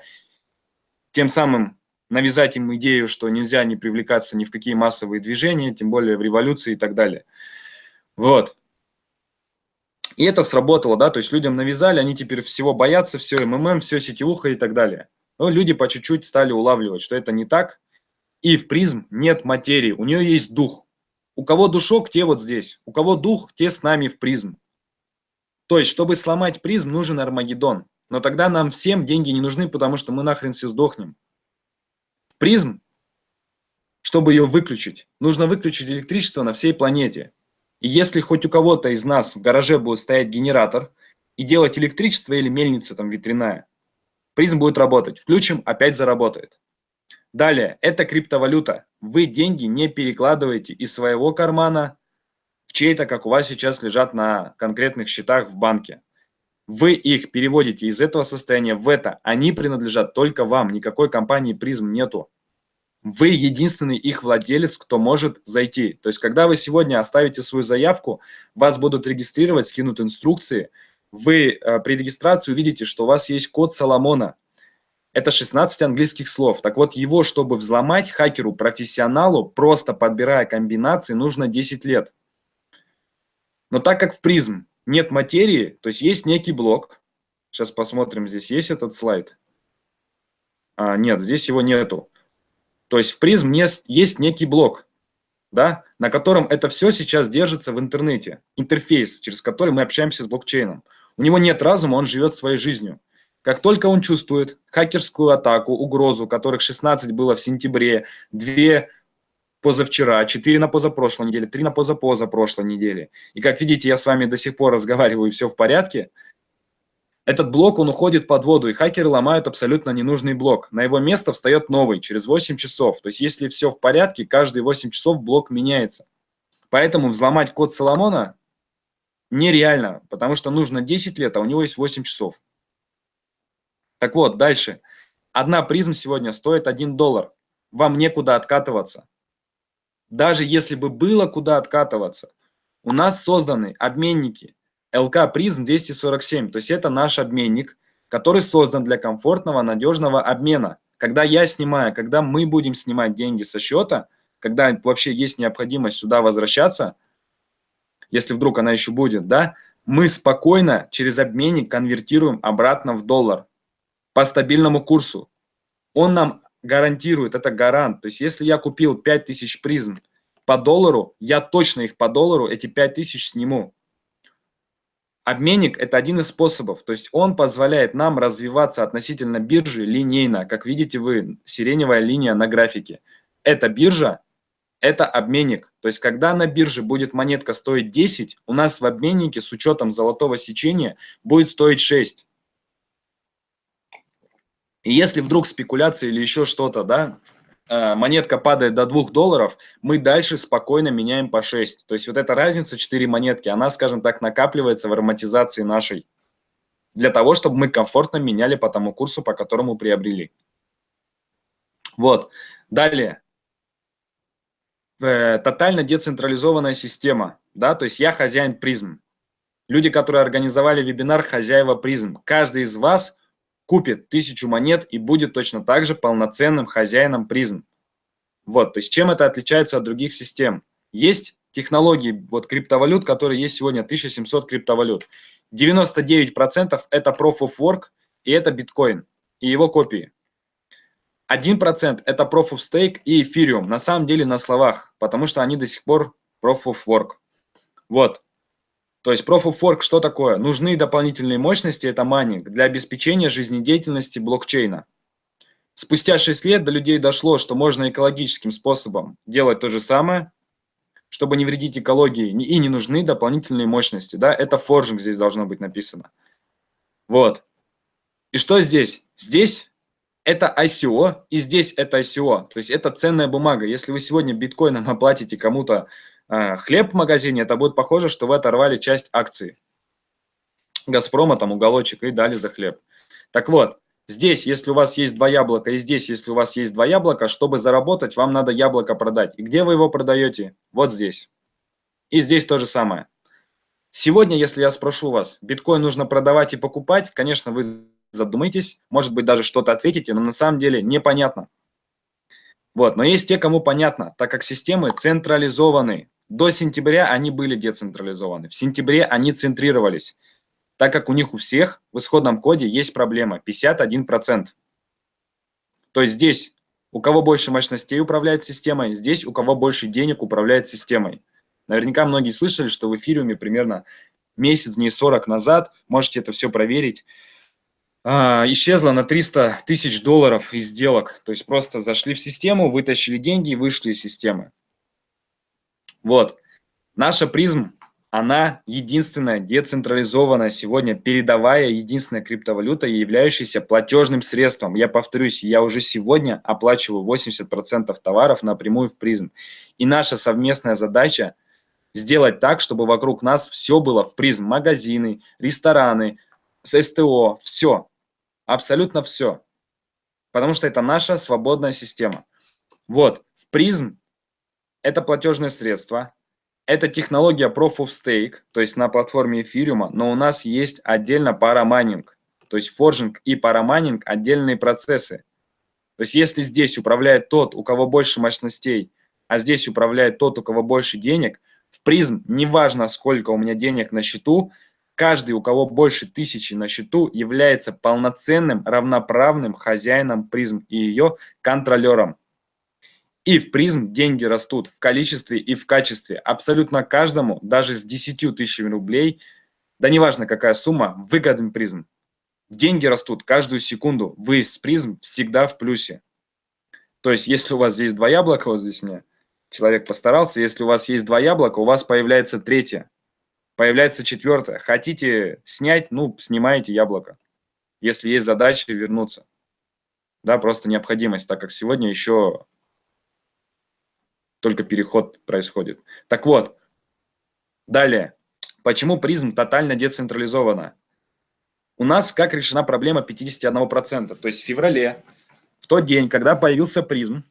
тем самым навязать им идею, что нельзя не привлекаться ни в какие массовые движения, тем более в революции и так далее. Вот. И это сработало, да, то есть людям навязали, они теперь всего боятся, все МММ, все сетевуха и так далее. Но люди по чуть-чуть стали улавливать, что это не так. И в призм нет материи, у нее есть дух. У кого душок, те вот здесь. У кого дух, те с нами в призм. То есть, чтобы сломать призм, нужен Армагеддон. Но тогда нам всем деньги не нужны, потому что мы нахрен все сдохнем призм, чтобы ее выключить, нужно выключить электричество на всей планете. И если хоть у кого-то из нас в гараже будет стоять генератор и делать электричество или мельница там ветряная, призм будет работать. Включим, опять заработает. Далее, это криптовалюта. Вы деньги не перекладываете из своего кармана в чей-то, как у вас сейчас лежат на конкретных счетах в банке. Вы их переводите из этого состояния в это. Они принадлежат только вам. Никакой компании призм нету. Вы единственный их владелец, кто может зайти. То есть, когда вы сегодня оставите свою заявку, вас будут регистрировать, скинут инструкции. Вы э, при регистрации увидите, что у вас есть код Соломона. Это 16 английских слов. Так вот, его, чтобы взломать хакеру, профессионалу, просто подбирая комбинации, нужно 10 лет. Но так как в призм нет материи, то есть есть некий блок. Сейчас посмотрим, здесь есть этот слайд. А, нет, здесь его нету. То есть в призм есть некий блок, да, на котором это все сейчас держится в интернете. Интерфейс, через который мы общаемся с блокчейном. У него нет разума, он живет своей жизнью. Как только он чувствует хакерскую атаку, угрозу, которых 16 было в сентябре, 2 позавчера, 4 на позапрошлой неделе, 3 на позапозапрошлой неделе. И как видите, я с вами до сих пор разговариваю, все в порядке. Этот блок, он уходит под воду, и хакеры ломают абсолютно ненужный блок. На его место встает новый через 8 часов. То есть, если все в порядке, каждые 8 часов блок меняется. Поэтому взломать код Соломона нереально, потому что нужно 10 лет, а у него есть 8 часов. Так вот, дальше. Одна призм сегодня стоит 1 доллар. Вам некуда откатываться даже если бы было куда откатываться, у нас созданы обменники LK Prism 247, то есть это наш обменник, который создан для комфортного, надежного обмена. Когда я снимаю, когда мы будем снимать деньги со счета, когда вообще есть необходимость сюда возвращаться, если вдруг она еще будет, да, мы спокойно через обменник конвертируем обратно в доллар по стабильному курсу. Он нам гарантирует, это гарант. То есть если я купил 5000 призм по доллару, я точно их по доллару, эти 5000 сниму. Обменник – это один из способов, то есть он позволяет нам развиваться относительно биржи линейно. Как видите вы, сиреневая линия на графике. Это биржа, это обменник. То есть когда на бирже будет монетка стоить 10, у нас в обменнике с учетом золотого сечения будет стоить 6. И если вдруг спекуляция или еще что-то, да, монетка падает до 2 долларов, мы дальше спокойно меняем по 6. То есть вот эта разница 4 монетки, она, скажем так, накапливается в ароматизации нашей. Для того, чтобы мы комфортно меняли по тому курсу, по которому приобрели. Вот. Далее. Э, тотально децентрализованная система. Да, то есть я хозяин призм. Люди, которые организовали вебинар «Хозяева призм». Каждый из вас – купит тысячу монет и будет точно так же полноценным хозяином призм. Вот, то есть чем это отличается от других систем? Есть технологии вот криптовалют, которые есть сегодня, 1700 криптовалют. 99% это Proof of Work и это биткоин и его копии. 1% это Proof of Stake и Ethereum, на самом деле на словах, потому что они до сих пор Proof of Work. Вот. То есть Proof of Work что такое? Нужны дополнительные мощности, это майнинг, для обеспечения жизнедеятельности блокчейна. Спустя 6 лет до людей дошло, что можно экологическим способом делать то же самое, чтобы не вредить экологии, и не нужны дополнительные мощности. Да? Это форжинг здесь должно быть написано. Вот. И что здесь? Здесь это ICO, и здесь это ICO. То есть это ценная бумага. Если вы сегодня биткоином оплатите кому-то хлеб в магазине, это будет похоже, что вы оторвали часть акций. Газпрома, там уголочек, и дали за хлеб. Так вот, Здесь, если у вас есть два яблока, и здесь, если у вас есть два яблока, чтобы заработать, вам надо яблоко продать. И где вы его продаете? Вот здесь. И здесь то же самое. Сегодня, если я спрошу вас, биткоин нужно продавать и покупать, конечно, вы задумаетесь, может быть, даже что-то ответите, но на самом деле непонятно. Вот, но есть те, кому понятно, так как системы централизованы. До сентября они были децентрализованы, в сентябре они центрировались так как у них у всех в исходном коде есть проблема 51%. То есть здесь у кого больше мощностей управляет системой, здесь у кого больше денег управляет системой. Наверняка многие слышали, что в эфириуме примерно месяц, дней 40 назад, можете это все проверить, а, исчезло на 300 тысяч долларов из сделок. То есть просто зашли в систему, вытащили деньги и вышли из системы. Вот. Наша призм она единственная децентрализованная сегодня передовая единственная криптовалюта, являющаяся платежным средством. Я повторюсь, я уже сегодня оплачиваю 80% товаров напрямую в призм. И наша совместная задача сделать так, чтобы вокруг нас все было в призм. Магазины, рестораны, СТО, все. Абсолютно все. Потому что это наша свободная система. Вот, в призм это платежное средство, это технология Proof of Stake, то есть на платформе эфириума, но у нас есть отдельно парамайнинг. То есть форжинг и парамайнинг – отдельные процессы. То есть если здесь управляет тот, у кого больше мощностей, а здесь управляет тот, у кого больше денег, в призм, неважно сколько у меня денег на счету, каждый, у кого больше тысячи на счету, является полноценным, равноправным хозяином призм и ее контролером. И в призм деньги растут в количестве и в качестве. Абсолютно каждому, даже с 10 тысячами рублей, да неважно какая сумма, выгоден призм. Деньги растут каждую секунду. Вы с призм всегда в плюсе. То есть, если у вас здесь два яблока, вот здесь мне человек постарался, если у вас есть два яблока, у вас появляется третье, появляется четвертое. Хотите снять, ну, снимаете яблоко. Если есть задача вернуться. Да, просто необходимость, так как сегодня еще только переход происходит. Так вот, далее. Почему призм тотально децентрализована? У нас как решена проблема 51%. То есть в феврале, в тот день, когда появился призм,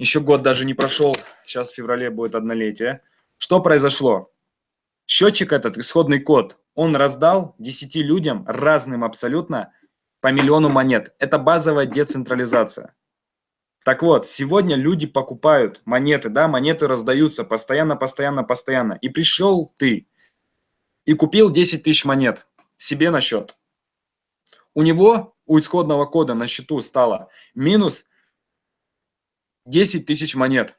еще год даже не прошел, сейчас в феврале будет однолетие, что произошло? Счетчик этот, исходный код, он раздал 10 людям, разным абсолютно, по миллиону монет. Это базовая децентрализация. Так вот, сегодня люди покупают монеты, да, монеты раздаются постоянно, постоянно, постоянно. И пришел ты и купил 10 тысяч монет себе на счет. У него, у исходного кода на счету стало минус 10 тысяч монет.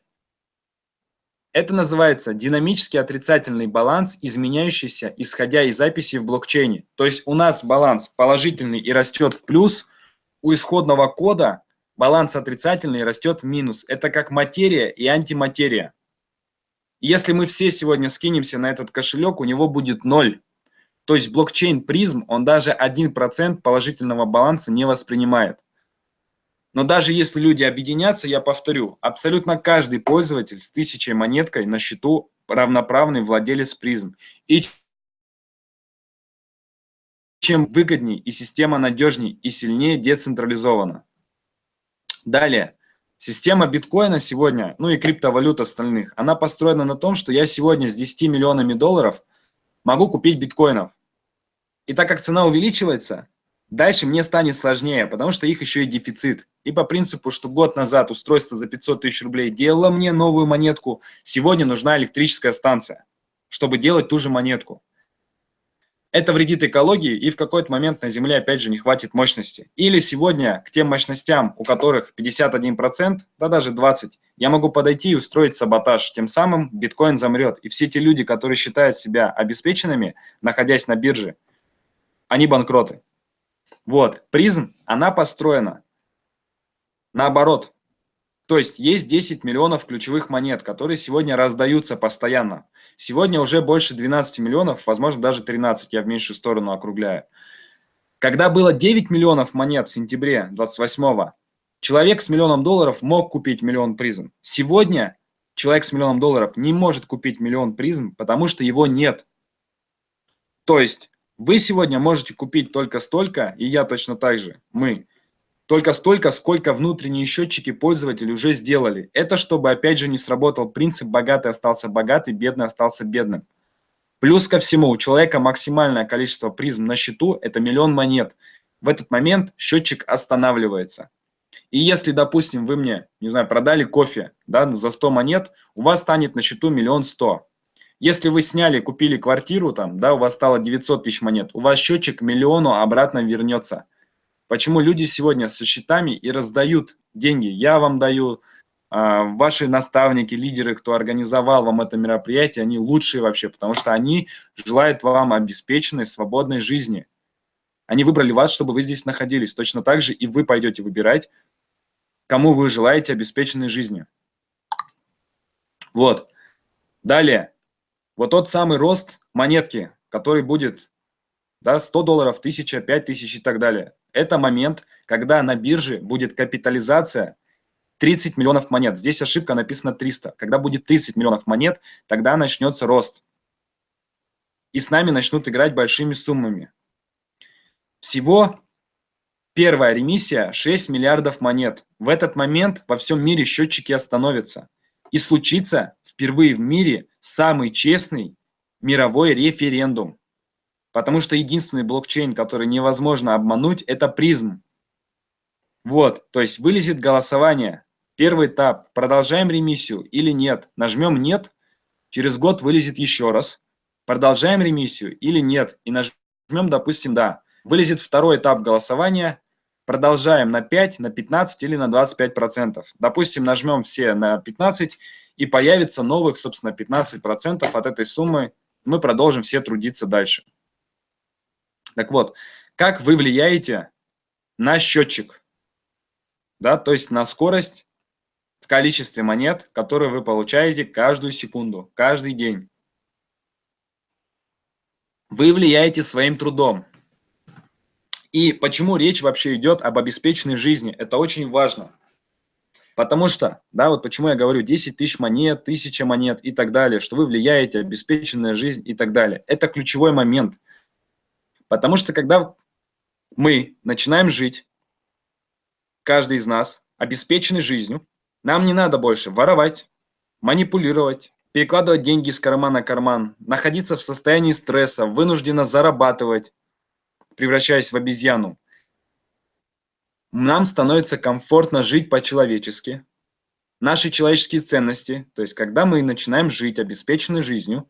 Это называется динамический отрицательный баланс, изменяющийся, исходя из записи в блокчейне. То есть у нас баланс положительный и растет в плюс, у исходного кода баланс отрицательный растет в минус. Это как материя и антиматерия. Если мы все сегодня скинемся на этот кошелек, у него будет ноль. То есть блокчейн призм, он даже 1% положительного баланса не воспринимает. Но даже если люди объединятся, я повторю, абсолютно каждый пользователь с тысячей монеткой на счету равноправный владелец призм. И чем выгоднее и система надежнее и сильнее децентрализована. Далее. Система биткоина сегодня, ну и криптовалют остальных, она построена на том, что я сегодня с 10 миллионами долларов могу купить биткоинов. И так как цена увеличивается, дальше мне станет сложнее, потому что их еще и дефицит. И по принципу, что год назад устройство за 500 тысяч рублей делало мне новую монетку, сегодня нужна электрическая станция, чтобы делать ту же монетку. Это вредит экологии, и в какой-то момент на Земле опять же не хватит мощности. Или сегодня к тем мощностям, у которых 51%, да даже 20%, я могу подойти и устроить саботаж. Тем самым биткоин замрет. И все те люди, которые считают себя обеспеченными, находясь на бирже, они банкроты. Вот, призм, она построена наоборот. То есть есть 10 миллионов ключевых монет, которые сегодня раздаются постоянно. Сегодня уже больше 12 миллионов, возможно, даже 13, я в меньшую сторону округляю. Когда было 9 миллионов монет в сентябре 28 человек с миллионом долларов мог купить миллион призм. Сегодня человек с миллионом долларов не может купить миллион призм, потому что его нет. То есть вы сегодня можете купить только столько, и я точно так же, мы, только столько, сколько внутренние счетчики пользователей уже сделали. Это чтобы, опять же, не сработал принцип «богатый остался богатый, бедный остался бедным». Плюс ко всему, у человека максимальное количество призм на счету – это миллион монет. В этот момент счетчик останавливается. И если, допустим, вы мне, не знаю, продали кофе да, за 100 монет, у вас станет на счету миллион сто. Если вы сняли, купили квартиру, там, да, у вас стало 900 тысяч монет, у вас счетчик миллиону обратно вернется. Почему люди сегодня со счетами и раздают деньги? Я вам даю, а, ваши наставники, лидеры, кто организовал вам это мероприятие, они лучшие вообще, потому что они желают вам обеспеченной, свободной жизни. Они выбрали вас, чтобы вы здесь находились. Точно так же и вы пойдете выбирать, кому вы желаете обеспеченной жизни. Вот. Далее. Вот тот самый рост монетки, который будет да, 100 долларов, 1000, 5000 и так далее. Это момент, когда на бирже будет капитализация 30 миллионов монет. Здесь ошибка написана 300. Когда будет 30 миллионов монет, тогда начнется рост. И с нами начнут играть большими суммами. Всего первая ремиссия 6 миллиардов монет. В этот момент во всем мире счетчики остановятся. И случится впервые в мире самый честный мировой референдум. Потому что единственный блокчейн, который невозможно обмануть, это призм. Вот, то есть вылезет голосование. Первый этап. Продолжаем ремиссию или нет. Нажмем «нет», через год вылезет еще раз. Продолжаем ремиссию или нет. И нажмем, допустим, «да». Вылезет второй этап голосования. Продолжаем на 5, на 15 или на 25%. Допустим, нажмем все на 15 и появится новых, собственно, 15% от этой суммы. Мы продолжим все трудиться дальше. Так вот, как вы влияете на счетчик, да, то есть на скорость в количестве монет, которые вы получаете каждую секунду, каждый день. Вы влияете своим трудом. И почему речь вообще идет об обеспеченной жизни? Это очень важно. Потому что, да, вот почему я говорю 10 тысяч монет, 1000 монет и так далее, что вы влияете, обеспеченная жизнь и так далее. Это ключевой момент. Потому что когда мы начинаем жить, каждый из нас, обеспеченный жизнью, нам не надо больше воровать, манипулировать, перекладывать деньги из кармана в карман, находиться в состоянии стресса, вынужденно зарабатывать, превращаясь в обезьяну. Нам становится комфортно жить по-человечески. Наши человеческие ценности, то есть когда мы начинаем жить обеспеченной жизнью,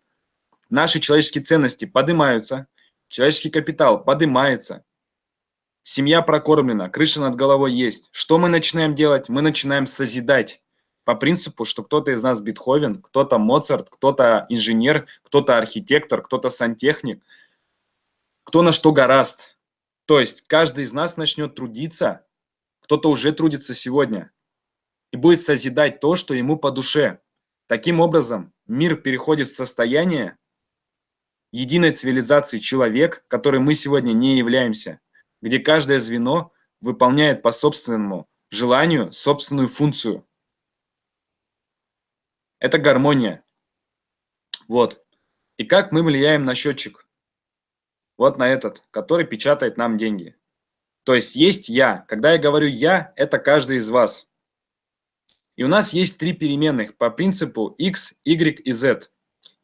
наши человеческие ценности поднимаются, Человеческий капитал поднимается. Семья прокормлена, крыша над головой есть. Что мы начинаем делать? Мы начинаем созидать по принципу, что кто-то из нас Бетховен, кто-то Моцарт, кто-то инженер, кто-то архитектор, кто-то сантехник, кто на что гораст. То есть каждый из нас начнет трудиться, кто-то уже трудится сегодня, и будет созидать то, что ему по душе. Таким образом, мир переходит в состояние, единой цивилизации человек, которой мы сегодня не являемся, где каждое звено выполняет по собственному желанию собственную функцию. Это гармония. Вот. И как мы влияем на счетчик? Вот на этот, который печатает нам деньги. То есть есть я. Когда я говорю я, это каждый из вас. И у нас есть три переменных по принципу x, y и z.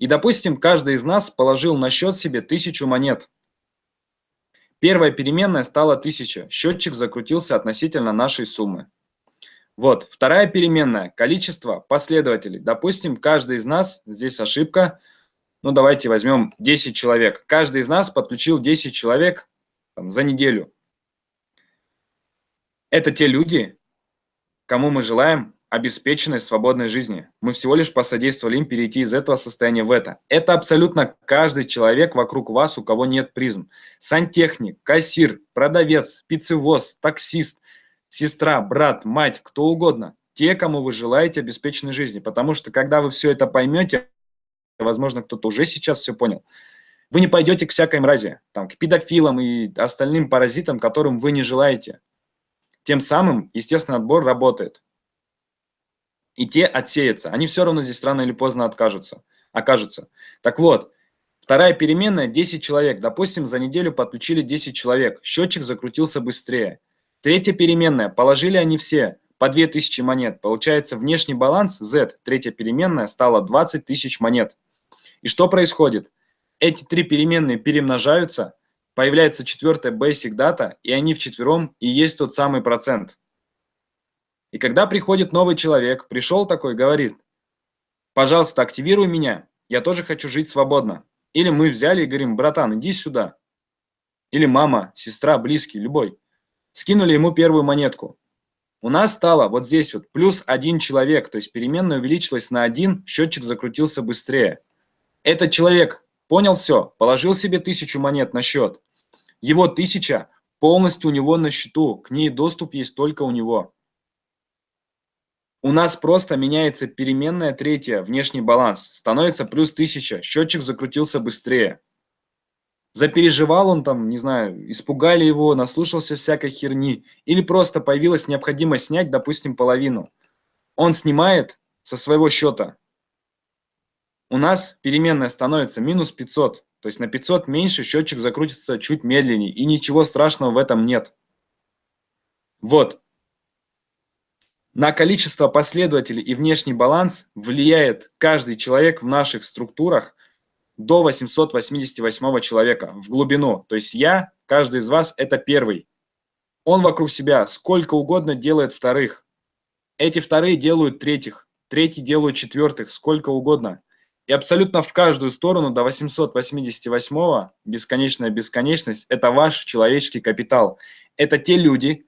И, допустим, каждый из нас положил на счет себе тысячу монет. Первая переменная стала 1000. Счетчик закрутился относительно нашей суммы. Вот, вторая переменная – количество последователей. Допустим, каждый из нас, здесь ошибка, ну давайте возьмем 10 человек. Каждый из нас подключил 10 человек там, за неделю. Это те люди, кому мы желаем обеспеченной свободной жизни. Мы всего лишь посодействовали им перейти из этого состояния в это. Это абсолютно каждый человек вокруг вас, у кого нет призм. Сантехник, кассир, продавец, пиццевоз, таксист, сестра, брат, мать, кто угодно. Те, кому вы желаете обеспеченной жизни. Потому что когда вы все это поймете, возможно, кто-то уже сейчас все понял, вы не пойдете к всякой мрази, там, к педофилам и остальным паразитам, которым вы не желаете. Тем самым, естественно, отбор работает и те отсеются. Они все равно здесь рано или поздно откажутся, окажутся. Так вот, вторая переменная 10 человек. Допустим, за неделю подключили 10 человек. Счетчик закрутился быстрее. Третья переменная. Положили они все по 2000 монет. Получается, внешний баланс Z, третья переменная, стала 20 тысяч монет. И что происходит? Эти три переменные перемножаются, появляется четвертая basic data, и они вчетвером и есть тот самый процент. И когда приходит новый человек, пришел такой, говорит, пожалуйста, активируй меня, я тоже хочу жить свободно. Или мы взяли и говорим, братан, иди сюда. Или мама, сестра, близкий, любой. Скинули ему первую монетку. У нас стало вот здесь вот плюс один человек, то есть переменная увеличилась на один, счетчик закрутился быстрее. Этот человек понял все, положил себе тысячу монет на счет. Его тысяча полностью у него на счету, к ней доступ есть только у него. У нас просто меняется переменная третья, внешний баланс. Становится плюс 1000, счетчик закрутился быстрее. Запереживал он там, не знаю, испугали его, наслушался всякой херни. Или просто появилась необходимость снять, допустим, половину. Он снимает со своего счета. У нас переменная становится минус 500. То есть на 500 меньше счетчик закрутится чуть медленнее. И ничего страшного в этом нет. Вот. На количество последователей и внешний баланс влияет каждый человек в наших структурах до 888 человека в глубину. То есть я, каждый из вас – это первый. Он вокруг себя сколько угодно делает вторых. Эти вторые делают третьих, третьи делают четвертых, сколько угодно. И абсолютно в каждую сторону до 888 бесконечная бесконечность – это ваш человеческий капитал. Это те люди,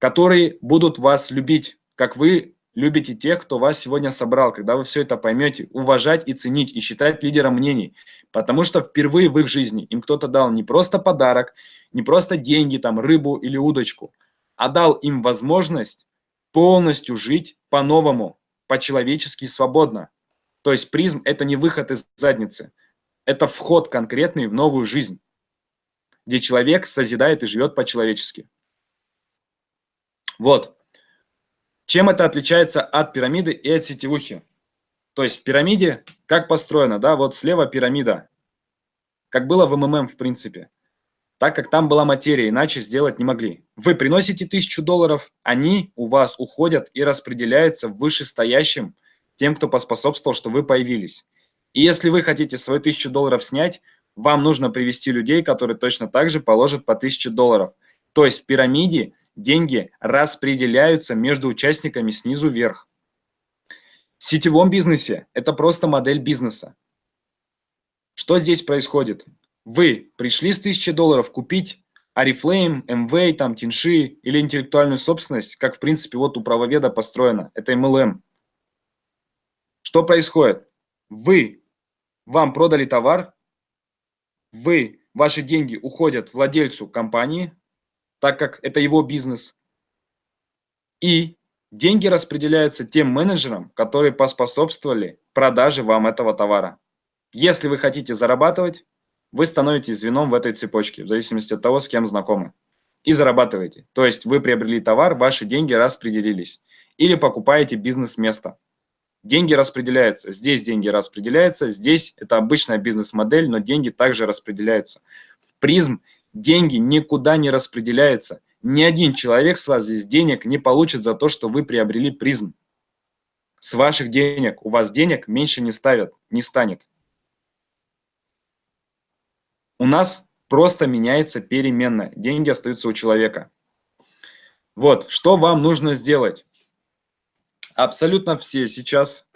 которые будут вас любить, как вы любите тех, кто вас сегодня собрал, когда вы все это поймете, уважать и ценить, и считать лидером мнений. Потому что впервые в их жизни им кто-то дал не просто подарок, не просто деньги, там, рыбу или удочку, а дал им возможность полностью жить по-новому, по-человечески свободно. То есть призм – это не выход из задницы, это вход конкретный в новую жизнь, где человек созидает и живет по-человечески. Вот. Чем это отличается от пирамиды и от сетевухи? То есть в пирамиде как построено, да, вот слева пирамида, как было в МММ в принципе, так как там была материя, иначе сделать не могли. Вы приносите тысячу долларов, они у вас уходят и распределяются вышестоящим тем, кто поспособствовал, что вы появились. И если вы хотите свои тысячу долларов снять, вам нужно привести людей, которые точно так же положат по тысяче долларов. То есть в пирамиде деньги распределяются между участниками снизу вверх. В сетевом бизнесе это просто модель бизнеса. Что здесь происходит? Вы пришли с 1000 долларов купить Арифлейм, МВ, там, Тинши или интеллектуальную собственность, как в принципе вот у правоведа построено, это MLM. Что происходит? Вы, вам продали товар, вы, ваши деньги уходят владельцу компании, так как это его бизнес. И деньги распределяются тем менеджерам, которые поспособствовали продаже вам этого товара. Если вы хотите зарабатывать, вы становитесь звеном в этой цепочке, в зависимости от того, с кем знакомы. И зарабатываете. То есть вы приобрели товар, ваши деньги распределились. Или покупаете бизнес-место. Деньги распределяются. Здесь деньги распределяются. Здесь это обычная бизнес-модель, но деньги также распределяются. В призм деньги никуда не распределяются. Ни один человек с вас здесь денег не получит за то, что вы приобрели призм. С ваших денег у вас денег меньше не ставят, не станет. У нас просто меняется переменная. Деньги остаются у человека. Вот, что вам нужно сделать? Абсолютно все сейчас,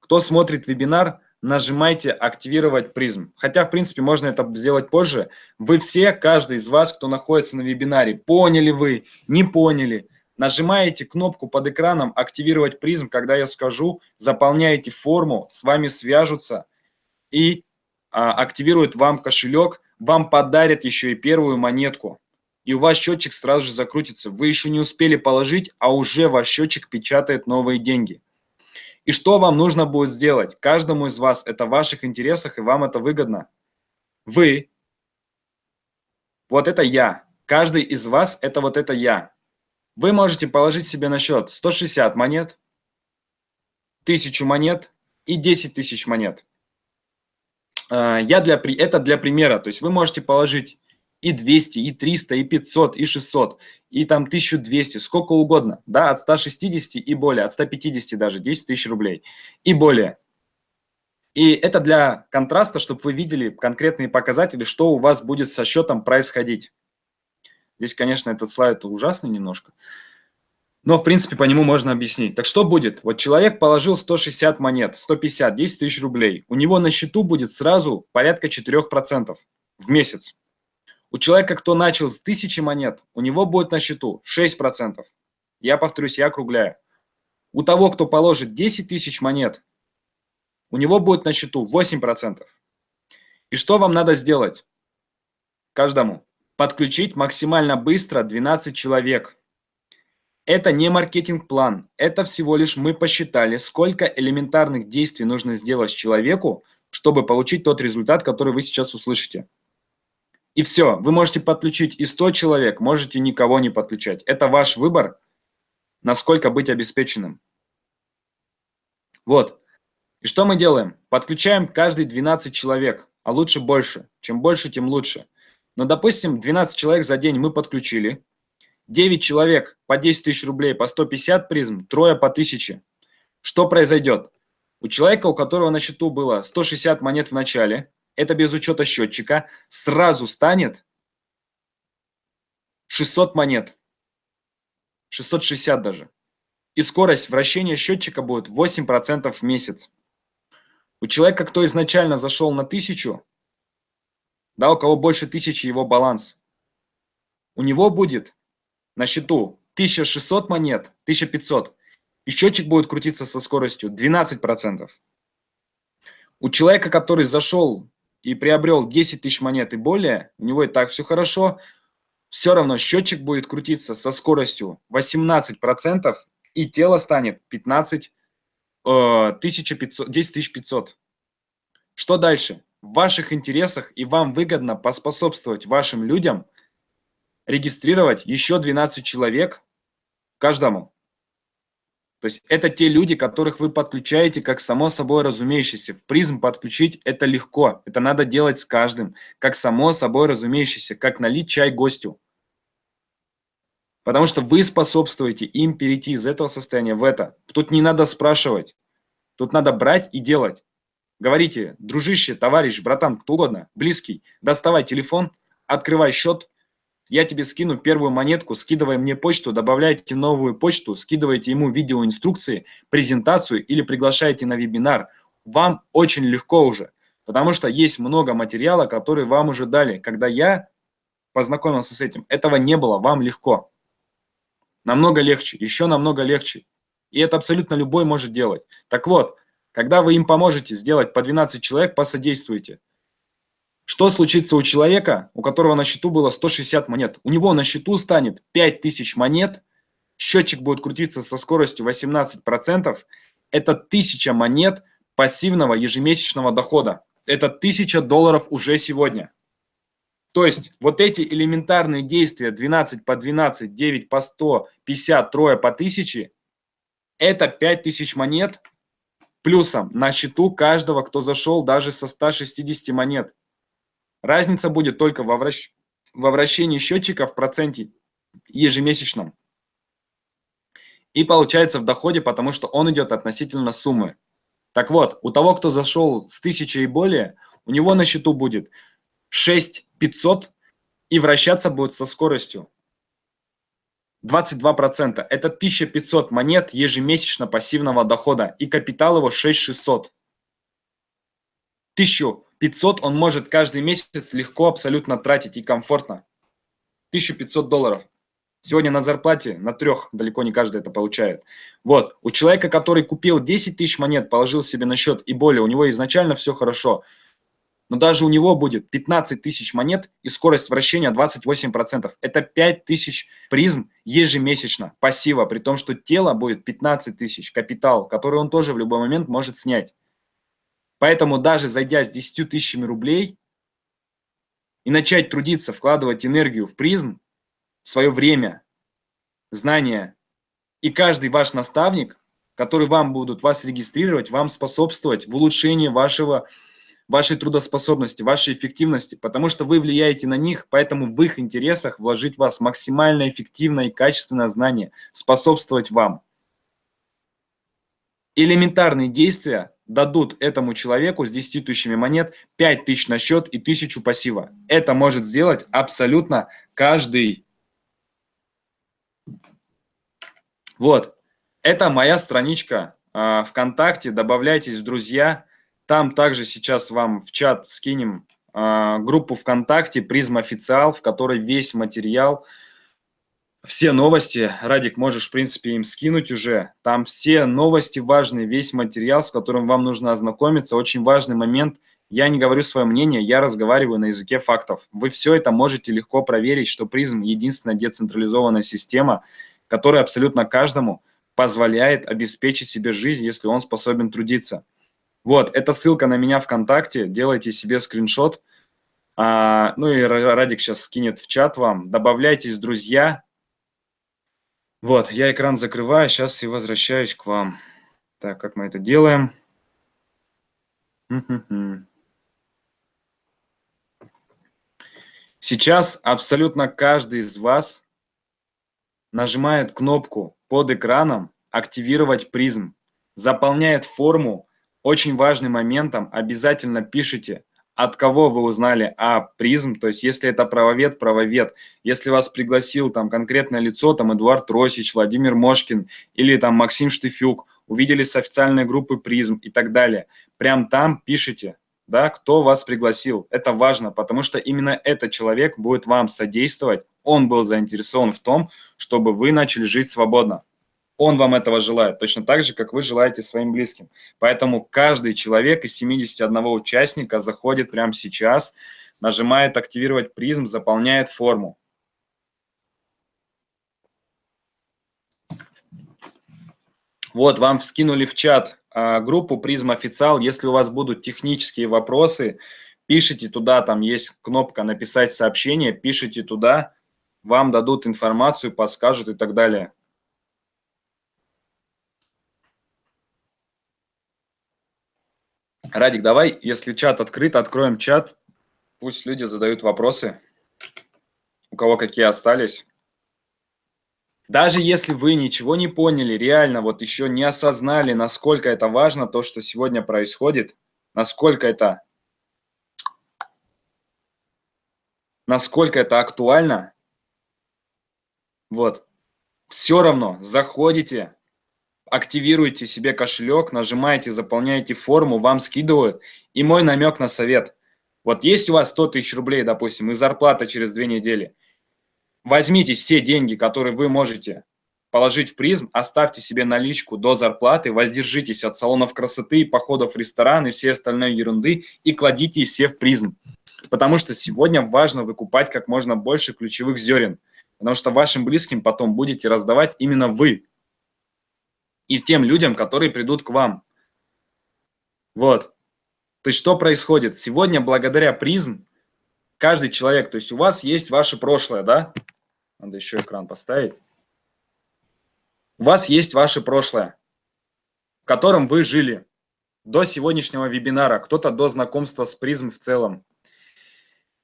кто смотрит вебинар, нажимайте «Активировать призм». Хотя, в принципе, можно это сделать позже. Вы все, каждый из вас, кто находится на вебинаре, поняли вы, не поняли, нажимаете кнопку под экраном «Активировать призм», когда я скажу, заполняете форму, с вами свяжутся и а, активируют вам кошелек, вам подарят еще и первую монетку. И у вас счетчик сразу же закрутится. Вы еще не успели положить, а уже ваш счетчик печатает новые деньги. И что вам нужно будет сделать? Каждому из вас это в ваших интересах, и вам это выгодно. Вы, вот это я. Каждый из вас это вот это я. Вы можете положить себе на счет 160 монет, 1000 монет и 10 тысяч монет. А, я для, это для примера. То есть вы можете положить и 200, и 300, и 500, и 600, и там 1200, сколько угодно, да, от 160 и более, от 150 даже, 10 тысяч рублей и более. И это для контраста, чтобы вы видели конкретные показатели, что у вас будет со счетом происходить. Здесь, конечно, этот слайд ужасный немножко, но, в принципе, по нему можно объяснить. Так что будет? Вот человек положил 160 монет, 150, 10 тысяч рублей. У него на счету будет сразу порядка 4% в месяц. У человека, кто начал с 1000 монет, у него будет на счету 6%. Я повторюсь, я округляю. У того, кто положит 10 тысяч монет, у него будет на счету 8%. И что вам надо сделать? Каждому. Подключить максимально быстро 12 человек. Это не маркетинг-план, это всего лишь мы посчитали, сколько элементарных действий нужно сделать человеку, чтобы получить тот результат, который вы сейчас услышите. И все, вы можете подключить и 100 человек, можете никого не подключать. Это ваш выбор, насколько быть обеспеченным. Вот. И что мы делаем? Подключаем каждый 12 человек, а лучше больше. Чем больше, тем лучше. Но, допустим, 12 человек за день мы подключили. 9 человек по 10 тысяч рублей, по 150 призм, трое по 1000. Что произойдет? У человека, у которого на счету было 160 монет в начале, это без учета счетчика, сразу станет 600 монет. 660 даже. И скорость вращения счетчика будет 8% в месяц. У человека, кто изначально зашел на 1000, да, у кого больше 1000 его баланс, у него будет на счету 1600 монет, 1500, и счетчик будет крутиться со скоростью 12%. У человека, который зашел и приобрел 10 тысяч монет и более, у него и так все хорошо, все равно счетчик будет крутиться со скоростью 18%, и тело станет 15 1500, 10 500. Что дальше? В ваших интересах и вам выгодно поспособствовать вашим людям регистрировать еще 12 человек каждому. То есть это те люди, которых вы подключаете как само собой разумеющееся. В призм подключить это легко. Это надо делать с каждым. Как само собой разумеющееся. Как налить чай гостю. Потому что вы способствуете им перейти из этого состояния в это. Тут не надо спрашивать. Тут надо брать и делать. Говорите, дружище, товарищ, братан, кто угодно, близкий, доставай телефон, открывай счет, я тебе скину первую монетку, скидывай мне почту, добавляйте новую почту, скидывайте ему видеоинструкции, презентацию или приглашайте на вебинар. Вам очень легко уже, потому что есть много материала, который вам уже дали. Когда я познакомился с этим, этого не было, вам легко. Намного легче, еще намного легче. И это абсолютно любой может делать. Так вот, когда вы им поможете сделать по 12 человек, посодействуйте. Что случится у человека, у которого на счету было 160 монет? У него на счету станет 5000 монет, счетчик будет крутиться со скоростью 18%. Это 1000 монет пассивного ежемесячного дохода. Это 1000 долларов уже сегодня. То есть вот эти элементарные действия 12 по 12, 9 по 100, 50, трое по 1000, это 5000 монет плюсом на счету каждого, кто зашел даже со 160 монет. Разница будет только во, вращ... во вращении счетчика в проценте ежемесячном. И получается в доходе, потому что он идет относительно суммы. Так вот, у того, кто зашел с 1000 и более, у него на счету будет 6500 и вращаться будет со скоростью 22%. Это 1500 монет ежемесячно пассивного дохода и капитал его 6600. 1500 он может каждый месяц легко абсолютно тратить и комфортно. 1500 долларов. Сегодня на зарплате на трех далеко не каждый это получает. Вот, у человека, который купил 10 тысяч монет, положил себе на счет и более, у него изначально все хорошо. Но даже у него будет 15 тысяч монет и скорость вращения 28%. Это 5 тысяч призм ежемесячно, пассива, при том, что тело будет 15 тысяч, капитал, который он тоже в любой момент может снять. Поэтому даже зайдя с 10 тысячами рублей и начать трудиться, вкладывать энергию в призм, свое время, знания. И каждый ваш наставник, который вам будут вас регистрировать, вам способствовать в улучшении вашего, вашей трудоспособности, вашей эффективности, потому что вы влияете на них, поэтому в их интересах вложить в вас максимально эффективное и качественное знание, способствовать вам. Элементарные действия дадут этому человеку с 10 тысячами монет 5 тысяч на счет и 1000 пассива. Это может сделать абсолютно каждый. Вот, это моя страничка э, ВКонтакте, добавляйтесь в друзья. Там также сейчас вам в чат скинем э, группу ВКонтакте «Призм Официал», в которой весь материал, все новости, Радик, можешь, в принципе, им скинуть уже. Там все новости важные, весь материал, с которым вам нужно ознакомиться. Очень важный момент. Я не говорю свое мнение, я разговариваю на языке фактов. Вы все это можете легко проверить, что призм – единственная децентрализованная система – который абсолютно каждому позволяет обеспечить себе жизнь, если он способен трудиться. Вот, это ссылка на меня ВКонтакте, делайте себе скриншот. А, ну и Радик сейчас скинет в чат вам. Добавляйтесь друзья. Вот, я экран закрываю, сейчас и возвращаюсь к вам. Так, как мы это делаем? Сейчас абсолютно каждый из вас нажимает кнопку под экраном «Активировать призм», заполняет форму. Очень важным моментом обязательно пишите, от кого вы узнали о призм, то есть если это правовед, правовед, если вас пригласил там конкретное лицо, там Эдуард Росич, Владимир Мошкин или там Максим Штыфюк, увидели с официальной группы призм и так далее, прям там пишите, да, кто вас пригласил. Это важно, потому что именно этот человек будет вам содействовать. Он был заинтересован в том, чтобы вы начали жить свободно. Он вам этого желает, точно так же, как вы желаете своим близким. Поэтому каждый человек из 71 участника заходит прямо сейчас, нажимает «Активировать призм», заполняет форму. Вот, вам вскинули в чат а, группу Призм Официал. Если у вас будут технические вопросы, пишите туда, там есть кнопка «Написать сообщение», пишите туда, вам дадут информацию, подскажут и так далее. Радик, давай, если чат открыт, откроем чат, пусть люди задают вопросы, у кого какие остались. Даже если вы ничего не поняли, реально вот еще не осознали, насколько это важно, то, что сегодня происходит, насколько это, насколько это актуально, вот, все равно заходите, активируйте себе кошелек, нажимаете, заполняете форму, вам скидывают. И мой намек на совет. Вот есть у вас 100 тысяч рублей, допустим, и зарплата через две недели – Возьмите все деньги, которые вы можете положить в призм, оставьте себе наличку до зарплаты, воздержитесь от салонов красоты, походов в ресторан и всей остальной ерунды и кладите все в призм. Потому что сегодня важно выкупать как можно больше ключевых зерен, потому что вашим близким потом будете раздавать именно вы и тем людям, которые придут к вам. Вот. То есть что происходит? Сегодня благодаря призм каждый человек, то есть у вас есть ваше прошлое, да? Надо еще экран поставить. У вас есть ваше прошлое, в котором вы жили до сегодняшнего вебинара, кто-то до знакомства с призм в целом.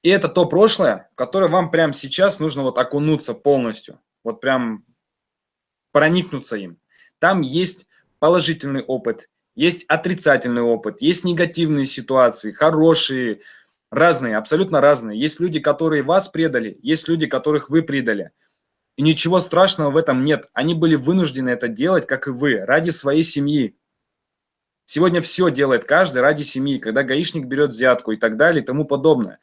И это то прошлое, в которое вам прямо сейчас нужно вот окунуться полностью, вот прям проникнуться им. Там есть положительный опыт, есть отрицательный опыт, есть негативные ситуации, хорошие, Разные, абсолютно разные. Есть люди, которые вас предали, есть люди, которых вы предали. И ничего страшного в этом нет. Они были вынуждены это делать, как и вы, ради своей семьи. Сегодня все делает каждый ради семьи, когда гаишник берет взятку и так далее и тому подобное.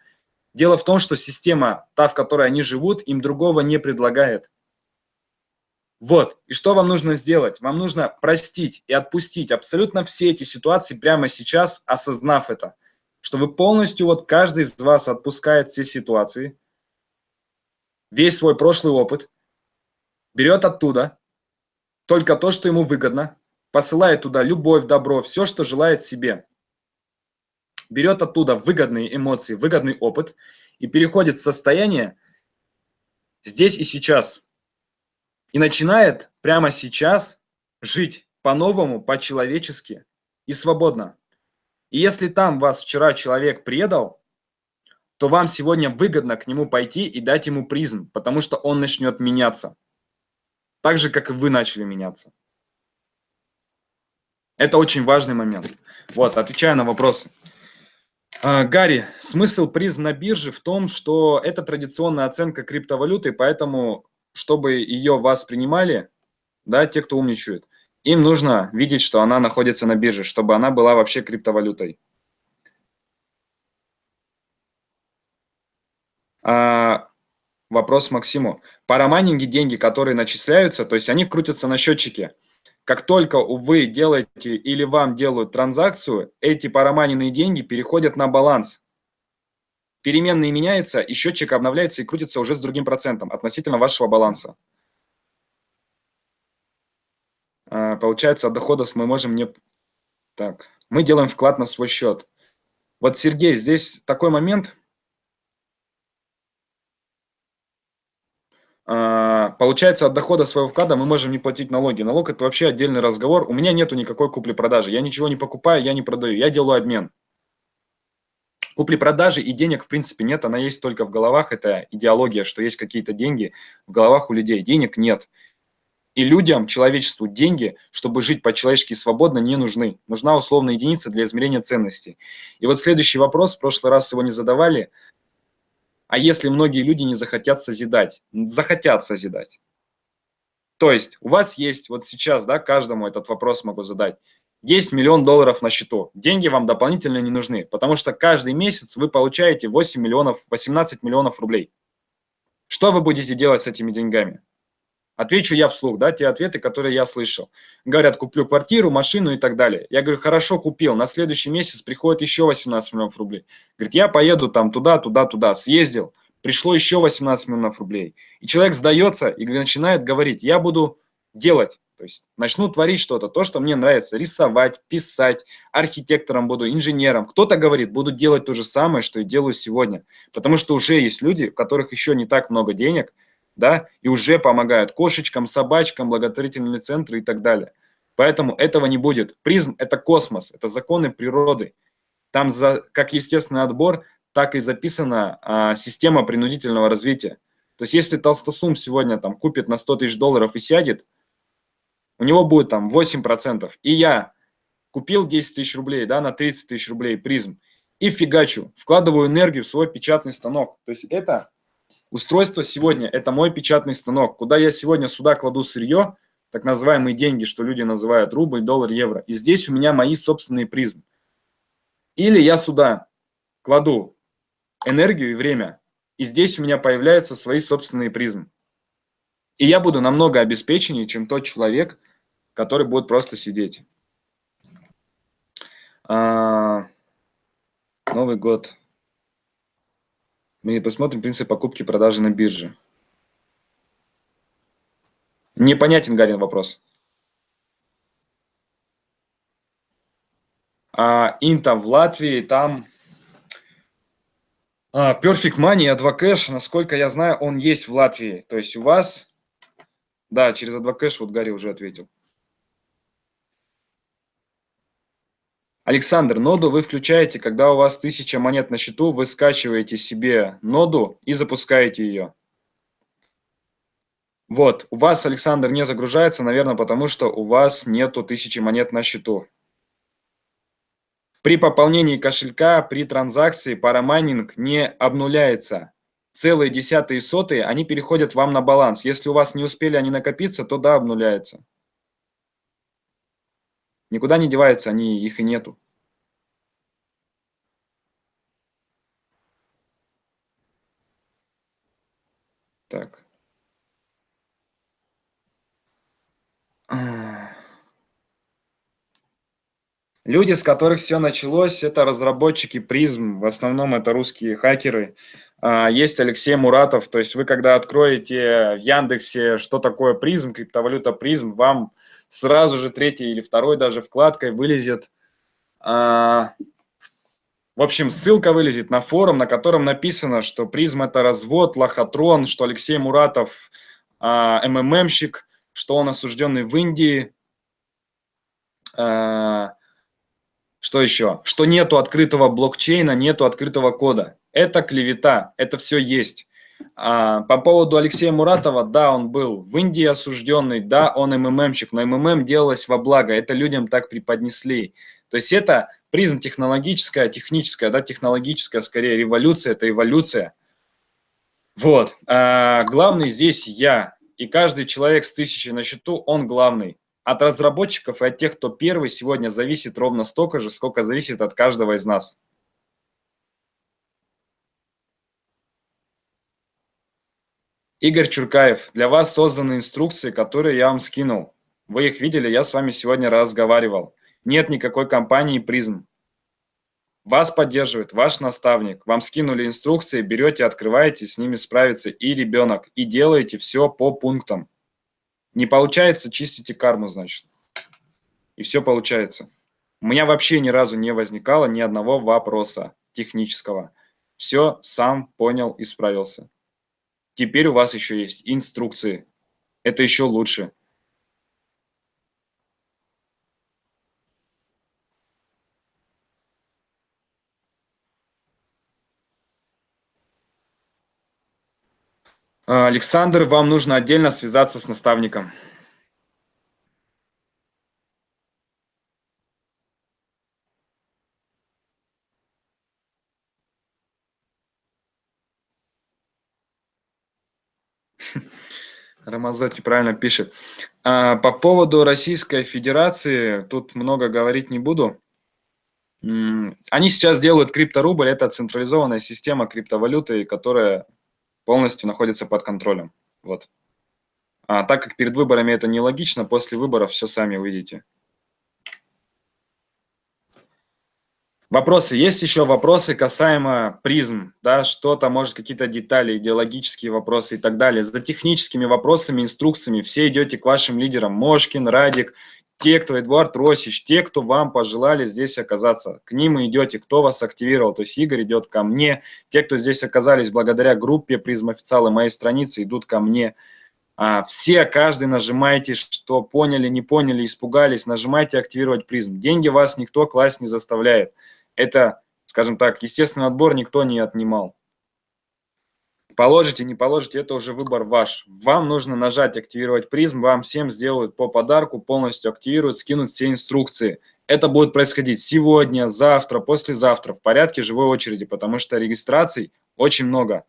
Дело в том, что система, та, в которой они живут, им другого не предлагает. Вот, и что вам нужно сделать? Вам нужно простить и отпустить абсолютно все эти ситуации прямо сейчас, осознав это. Что вы полностью, вот каждый из вас отпускает все ситуации, весь свой прошлый опыт, берет оттуда только то, что ему выгодно, посылает туда любовь, добро, все, что желает себе. Берет оттуда выгодные эмоции, выгодный опыт и переходит в состояние здесь и сейчас. И начинает прямо сейчас жить по-новому, по-человечески и свободно. И если там вас вчера человек предал, то вам сегодня выгодно к нему пойти и дать ему призм, потому что он начнет меняться. Так же, как и вы начали меняться. Это очень важный момент. Вот, отвечая на вопросы. А, Гарри, смысл призм на бирже в том, что это традиционная оценка криптовалюты, поэтому, чтобы ее вас принимали, да, те, кто умничают, им нужно видеть, что она находится на бирже, чтобы она была вообще криптовалютой. А, вопрос Максиму. Парамайнинги деньги, которые начисляются, то есть они крутятся на счетчике. Как только вы делаете или вам делают транзакцию, эти парамайненные деньги переходят на баланс. Переменные меняются, и счетчик обновляется и крутится уже с другим процентом относительно вашего баланса. А, получается, от дохода мы можем не... Так, мы делаем вклад на свой счет. Вот, Сергей, здесь такой момент, А, получается, от дохода своего вклада мы можем не платить налоги. Налог – это вообще отдельный разговор. У меня нету никакой купли-продажи. Я ничего не покупаю, я не продаю, я делаю обмен. Купли-продажи и денег, в принципе, нет, она есть только в головах. Это идеология, что есть какие-то деньги в головах у людей. Денег нет. И людям, человечеству, деньги, чтобы жить по-человечески свободно, не нужны. Нужна условная единица для измерения ценностей. И вот следующий вопрос, в прошлый раз его не задавали, а если многие люди не захотят созидать? Захотят созидать. То есть у вас есть, вот сейчас, да, каждому этот вопрос могу задать. Есть миллион долларов на счету. Деньги вам дополнительно не нужны, потому что каждый месяц вы получаете 8 миллионов, 18 миллионов рублей. Что вы будете делать с этими деньгами? Отвечу я вслух, да, те ответы, которые я слышал. Говорят, куплю квартиру, машину и так далее. Я говорю, хорошо, купил. На следующий месяц приходит еще 18 миллионов рублей. Говорит, я поеду там туда, туда, туда. Съездил, пришло еще 18 миллионов рублей. И человек сдается и начинает говорить, я буду делать. То есть начну творить что-то, то, что мне нравится, рисовать, писать, архитектором буду, инженером. Кто-то говорит, буду делать то же самое, что и делаю сегодня. Потому что уже есть люди, у которых еще не так много денег, да, и уже помогают кошечкам, собачкам, благотворительные центры и так далее. Поэтому этого не будет. Призм – это космос, это законы природы. Там за, как естественный отбор, так и записана а, система принудительного развития. То есть если толстосум сегодня там купит на 100 тысяч долларов и сядет, у него будет там 8%. И я купил 10 тысяч рублей да, на 30 тысяч рублей призм и фигачу, вкладываю энергию в свой печатный станок. То есть это Устройство сегодня – это мой печатный станок, куда я сегодня сюда кладу сырье, так называемые деньги, что люди называют рубль, доллар, евро. И здесь у меня мои собственные призмы. Или я сюда кладу энергию и время, и здесь у меня появляются свои собственные призмы. И я буду намного обеспеченнее, чем тот человек, который будет просто сидеть. А, Новый год. Мы посмотрим принцип покупки и продажи на бирже. Непонятен, Гарин, вопрос. А, Инта в Латвии, там а, Perfect Money, Advocash, насколько я знаю, он есть в Латвии. То есть у вас, да, через Advocash, вот Гарри уже ответил. Александр, ноду вы включаете, когда у вас 1000 монет на счету, вы скачиваете себе ноду и запускаете ее. Вот, у вас, Александр, не загружается, наверное, потому что у вас нету 1000 монет на счету. При пополнении кошелька, при транзакции парамайнинг не обнуляется. Целые десятые и сотые, они переходят вам на баланс. Если у вас не успели они накопиться, то да, обнуляется. Никуда не девается, они, их и нету. Так. Люди, с которых все началось, это разработчики призм, в основном это русские хакеры. А, есть Алексей Муратов, то есть вы когда откроете в Яндексе, что такое призм, криптовалюта призм, вам сразу же третьей или второй даже вкладкой вылезет, а, в общем, ссылка вылезет на форум, на котором написано, что призм это развод, лохотрон, что Алексей Муратов а, МММщик, что он осужденный в Индии, что еще? Что нету открытого блокчейна, нету открытого кода. Это клевета, это все есть. А, по поводу Алексея Муратова, да, он был в Индии осужденный, да, он МММщик, но МММ делалось во благо, это людям так преподнесли. То есть это призм технологическая, техническая, да, технологическая, скорее, революция, это эволюция. Вот. А, главный здесь я, и каждый человек с тысячей на счету, он главный. От разработчиков и от тех, кто первый, сегодня зависит ровно столько же, сколько зависит от каждого из нас. Игорь Чуркаев, для вас созданы инструкции, которые я вам скинул. Вы их видели, я с вами сегодня разговаривал. Нет никакой компании призм. Вас поддерживает ваш наставник. Вам скинули инструкции, берете, открываете, с ними справится и ребенок. И делаете все по пунктам. Не получается, чистите карму, значит. И все получается. У меня вообще ни разу не возникало ни одного вопроса технического. Все сам понял и справился. Теперь у вас еще есть инструкции. Это еще лучше. Александр, вам нужно отдельно связаться с наставником. Рамазоти правильно пишет. А, по поводу Российской Федерации, тут много говорить не буду. Они сейчас делают крипторубль, это централизованная система криптовалюты, которая полностью находится под контролем. Вот. А так как перед выборами это нелогично, после выборов все сами увидите. Вопросы. Есть еще вопросы касаемо призм, да, что-то, может, какие-то детали, идеологические вопросы и так далее. За техническими вопросами, инструкциями все идете к вашим лидерам. Мошкин, Радик, те, кто Эдуард Росич, те, кто вам пожелали здесь оказаться. К ним идете, кто вас активировал. То есть Игорь идет ко мне. Те, кто здесь оказались благодаря группе призм официалы моей страницы, идут ко мне. А, все, каждый нажимайте, что поняли, не поняли, испугались, нажимайте активировать призм. Деньги вас никто класть не заставляет. Это, скажем так, естественный отбор никто не отнимал. Положите, не положите, это уже выбор ваш. Вам нужно нажать «Активировать призм», вам всем сделают по подарку, полностью активируют, скинут все инструкции. Это будет происходить сегодня, завтра, послезавтра в порядке живой очереди, потому что регистраций очень много.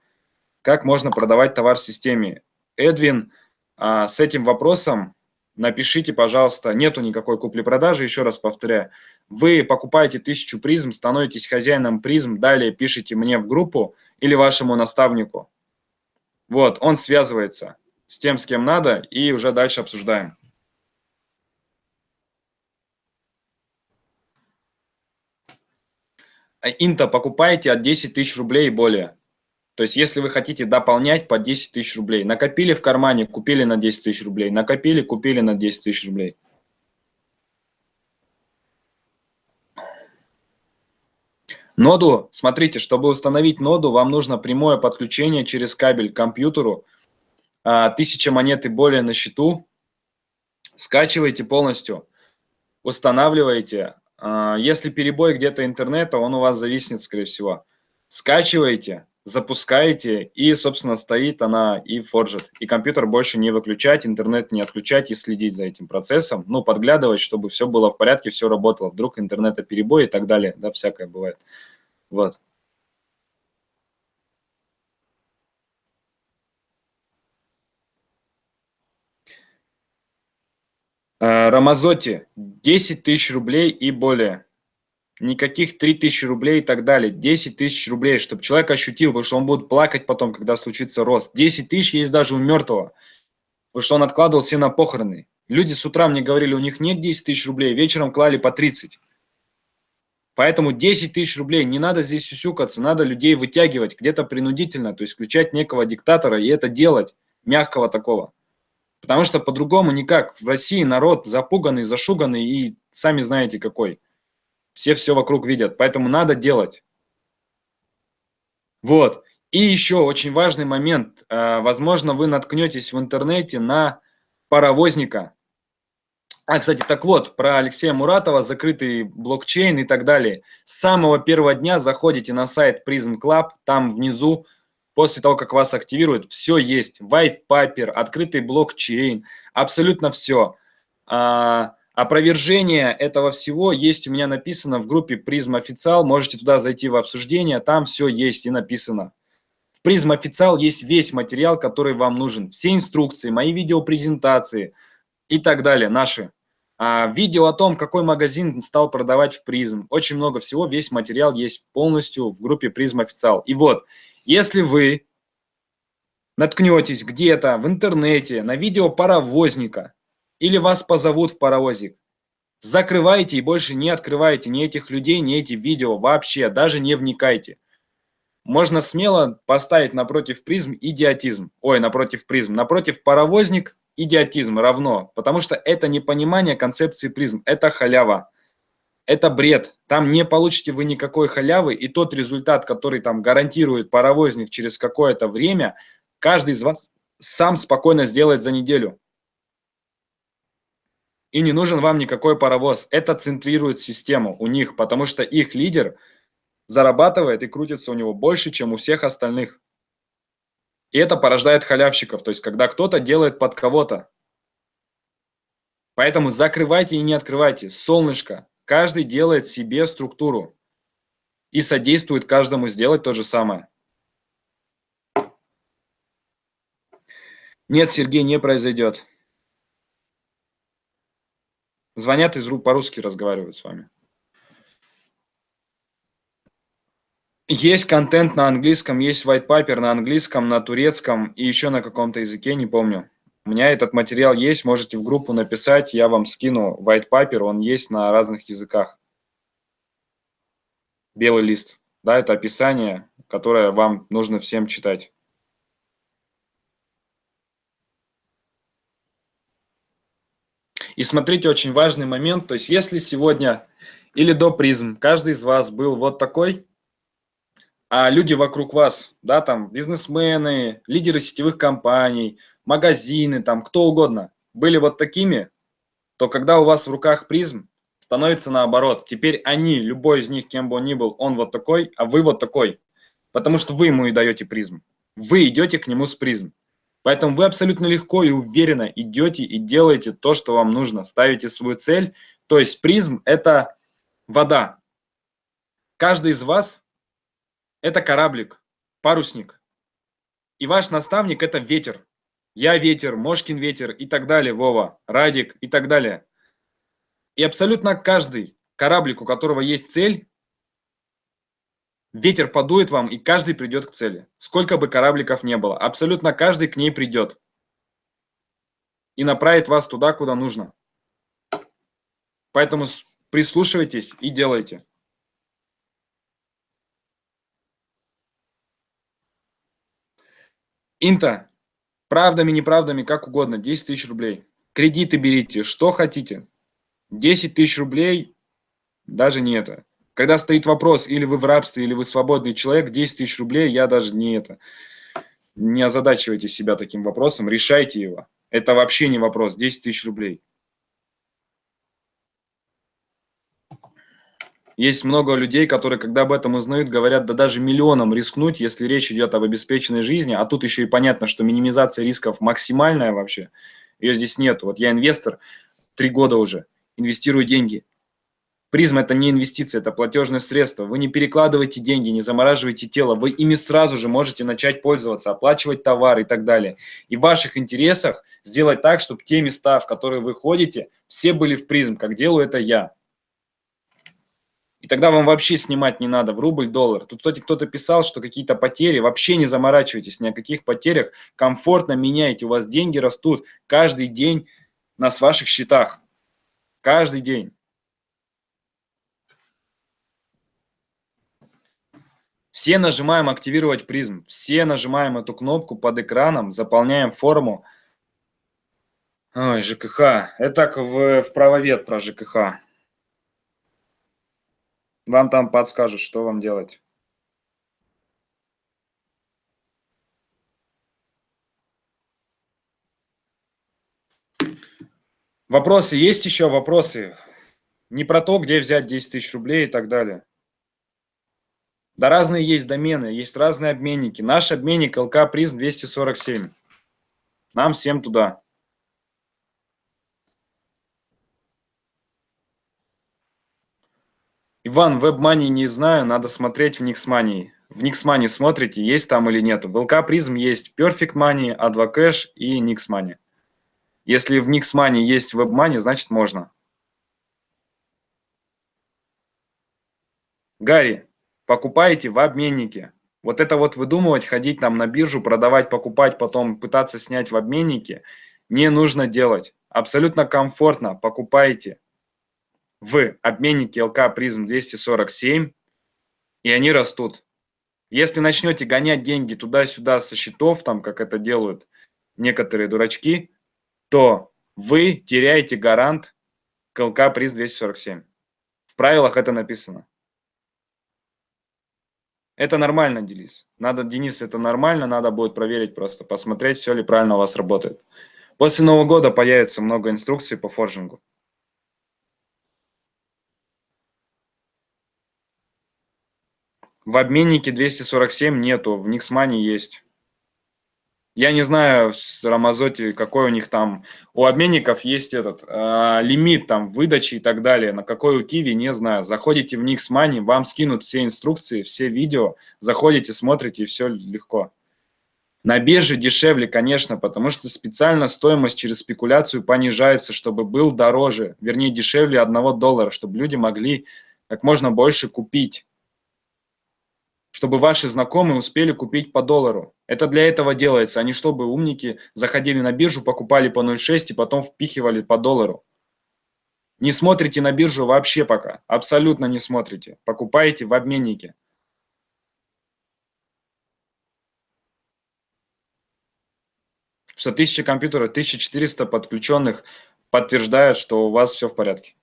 Как можно продавать товар в системе? Эдвин, а, с этим вопросом напишите, пожалуйста, нету никакой купли-продажи, еще раз повторяю. Вы покупаете тысячу призм, становитесь хозяином призм, далее пишите мне в группу или вашему наставнику. Вот, он связывается с тем, с кем надо, и уже дальше обсуждаем. А инта покупаете от 10 тысяч рублей и более. То есть, если вы хотите дополнять по 10 тысяч рублей, накопили в кармане, купили на 10 тысяч рублей, накопили, купили на 10 тысяч рублей. Ноду, смотрите, чтобы установить ноду, вам нужно прямое подключение через кабель к компьютеру. А, тысяча монет и более на счету. Скачивайте полностью, устанавливаете. А, если перебой где-то интернета, он у вас зависнет, скорее всего. Скачиваете, запускаете, и, собственно, стоит она и форжит. И компьютер больше не выключать, интернет не отключать и следить за этим процессом. Ну, подглядывать, чтобы все было в порядке, все работало. Вдруг интернета перебой и так далее. Да, всякое бывает. Вот. Э, Рамазоти 10 тысяч рублей и более. Никаких 3 тысячи рублей и так далее. 10 тысяч рублей, чтобы человек ощутил, потому что он будет плакать потом, когда случится рост. 10 тысяч есть даже у мертвого, потому что он откладывал все на похороны. Люди с утра мне говорили, у них нет 10 тысяч рублей, вечером клали по 30. Поэтому 10 тысяч рублей, не надо здесь сюсюкаться, надо людей вытягивать где-то принудительно, то есть включать некого диктатора и это делать, мягкого такого. Потому что по-другому никак. В России народ запуганный, зашуганный и сами знаете какой. Все все вокруг видят, поэтому надо делать. Вот. И еще очень важный момент. Э, возможно, вы наткнетесь в интернете на паровозника, а, кстати, так вот, про Алексея Муратова, закрытый блокчейн и так далее. С самого первого дня заходите на сайт Prism Club, там внизу, после того, как вас активируют, все есть. White paper, открытый блокчейн, абсолютно все. Опровержение этого всего есть у меня написано в группе Prism Официал, можете туда зайти в обсуждение, там все есть и написано. В Prism Официал есть весь материал, который вам нужен. Все инструкции, мои видеопрезентации и так далее, наши. А, видео о том, какой магазин стал продавать в призм. Очень много всего, весь материал есть полностью в группе призм официал. И вот, если вы наткнетесь где-то в интернете на видео паровозника или вас позовут в паровозик, закрывайте и больше не открывайте ни этих людей, ни эти видео вообще, даже не вникайте. Можно смело поставить напротив призм идиотизм. Ой, напротив призм. Напротив паровозник идиотизм равно, потому что это непонимание концепции призм, это халява, это бред. Там не получите вы никакой халявы, и тот результат, который там гарантирует паровозник через какое-то время, каждый из вас сам спокойно сделает за неделю. И не нужен вам никакой паровоз. Это центрирует систему у них, потому что их лидер зарабатывает и крутится у него больше, чем у всех остальных. И это порождает халявщиков, то есть когда кто-то делает под кого-то. Поэтому закрывайте и не открывайте. Солнышко. Каждый делает себе структуру и содействует каждому сделать то же самое. Нет, Сергей, не произойдет. Звонят из по-русски разговаривают с вами. Есть контент на английском, есть white paper на английском, на турецком и еще на каком-то языке, не помню. У меня этот материал есть, можете в группу написать, я вам скину white paper, он есть на разных языках. Белый лист, да, это описание, которое вам нужно всем читать. И смотрите, очень важный момент, то есть если сегодня или до призм каждый из вас был вот такой, а люди вокруг вас, да, там бизнесмены, лидеры сетевых компаний, магазины, там кто угодно, были вот такими, то когда у вас в руках призм, становится наоборот. Теперь они, любой из них, кем бы он ни был, он вот такой, а вы вот такой. Потому что вы ему и даете призм. Вы идете к нему с призм. Поэтому вы абсолютно легко и уверенно идете и делаете то, что вам нужно. Ставите свою цель. То есть призм – это вода. Каждый из вас это кораблик, парусник. И ваш наставник – это ветер. Я ветер, Мошкин ветер и так далее, Вова, Радик и так далее. И абсолютно каждый кораблик, у которого есть цель, ветер подует вам, и каждый придет к цели. Сколько бы корабликов не было, абсолютно каждый к ней придет. И направит вас туда, куда нужно. Поэтому прислушивайтесь и делайте. Инта, правдами, неправдами, как угодно, 10 тысяч рублей. Кредиты берите, что хотите. 10 тысяч рублей, даже не это. Когда стоит вопрос, или вы в рабстве, или вы свободный человек, 10 тысяч рублей, я даже не это. Не озадачивайте себя таким вопросом, решайте его. Это вообще не вопрос, 10 тысяч рублей. Есть много людей, которые, когда об этом узнают, говорят, да даже миллионом рискнуть, если речь идет об обеспеченной жизни, а тут еще и понятно, что минимизация рисков максимальная вообще, ее здесь нет. Вот я инвестор, три года уже, инвестирую деньги. Призм – это не инвестиция, это платежное средство. Вы не перекладываете деньги, не замораживаете тело. Вы ими сразу же можете начать пользоваться, оплачивать товары и так далее. И в ваших интересах сделать так, чтобы те места, в которые вы ходите, все были в призм, как делаю это я. И тогда вам вообще снимать не надо в рубль, доллар. Тут, кстати, кто-то писал, что какие-то потери, вообще не заморачивайтесь ни о каких потерях, комфортно меняйте, у вас деньги растут каждый день на ваших счетах. Каждый день. Все нажимаем «Активировать призм». Все нажимаем эту кнопку под экраном, заполняем форму. Ой, ЖКХ. Это так в, в правовед про ЖКХ. Вам там подскажут, что вам делать. Вопросы есть еще? Вопросы? Не про то, где взять 10 тысяч рублей и так далее. Да разные есть домены, есть разные обменники. Наш обменник ЛК Призм 247. Нам всем туда. Иван, WebMoney не знаю, надо смотреть в Nixmoney. В Nixmoney смотрите, есть там или нет. В ЛК Призм есть Perfect Money, Advocash и Nixmoney. Если в Nixmoney есть WebMoney, значит можно. Гарри, покупаете в обменнике. Вот это вот выдумывать, ходить там на биржу, продавать, покупать, потом пытаться снять в обменнике, не нужно делать. Абсолютно комфортно покупаете в обменнике ЛК призм 247, и они растут. Если начнете гонять деньги туда-сюда со счетов, там, как это делают некоторые дурачки, то вы теряете гарант к ЛК призм 247. В правилах это написано. Это нормально, Денис. Надо, Денис, это нормально, надо будет проверить просто, посмотреть, все ли правильно у вас работает. После Нового года появится много инструкций по форжингу. В обменнике 247 нету, в Никсмане есть. Я не знаю с Рамазоти, какой у них там, у обменников есть этот э, лимит там выдачи и так далее, на какой у Киви, не знаю. Заходите в Money, вам скинут все инструкции, все видео, заходите, смотрите и все легко. На бирже дешевле, конечно, потому что специально стоимость через спекуляцию понижается, чтобы был дороже, вернее дешевле 1 доллара, чтобы люди могли как можно больше купить чтобы ваши знакомые успели купить по доллару. Это для этого делается, а не чтобы умники заходили на биржу, покупали по 0,6 и потом впихивали по доллару. Не смотрите на биржу вообще пока, абсолютно не смотрите. Покупаете в обменнике. Что 1000 компьютеров, 1400 подключенных подтверждают, что у вас все в порядке.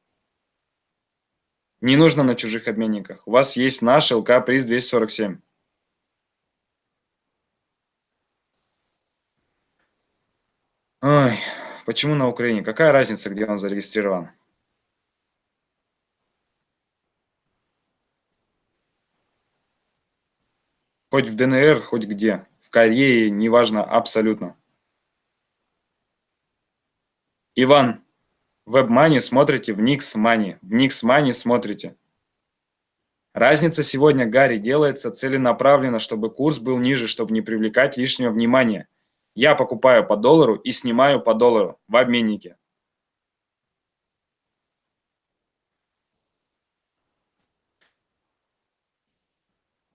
Не нужно на чужих обменниках. У вас есть наш ЛК приз 247. Ой, почему на Украине? Какая разница, где он зарегистрирован? Хоть в ДНР, хоть где. В Корее, неважно, абсолютно. Иван, WebMoney смотрите в Nix Money. В Nix Money смотрите. Разница сегодня, Гарри, делается целенаправленно, чтобы курс был ниже, чтобы не привлекать лишнего внимания. Я покупаю по доллару и снимаю по доллару в обменнике.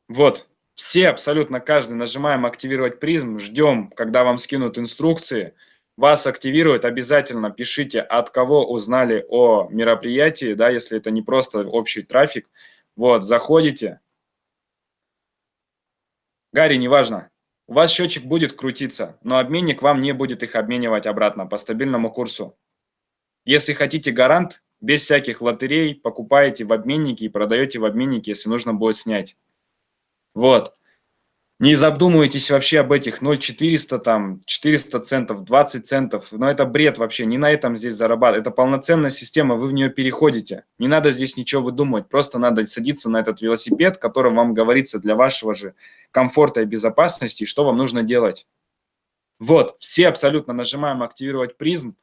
Вот, все, абсолютно каждый, нажимаем «Активировать призм», ждем, когда вам скинут инструкции – вас активируют, обязательно пишите, от кого узнали о мероприятии, да, если это не просто общий трафик. Вот, заходите. Гарри, неважно. У вас счетчик будет крутиться, но обменник вам не будет их обменивать обратно по стабильному курсу. Если хотите гарант, без всяких лотерей, покупаете в обменнике и продаете в обменнике, если нужно будет снять. Вот. Не задумывайтесь вообще об этих 0,400, там, 400 центов, 20 центов. Но это бред вообще, не на этом здесь зарабатывать. Это полноценная система, вы в нее переходите. Не надо здесь ничего выдумывать, просто надо садиться на этот велосипед, который вам говорится для вашего же комфорта и безопасности, что вам нужно делать. Вот, все абсолютно нажимаем «Активировать призм».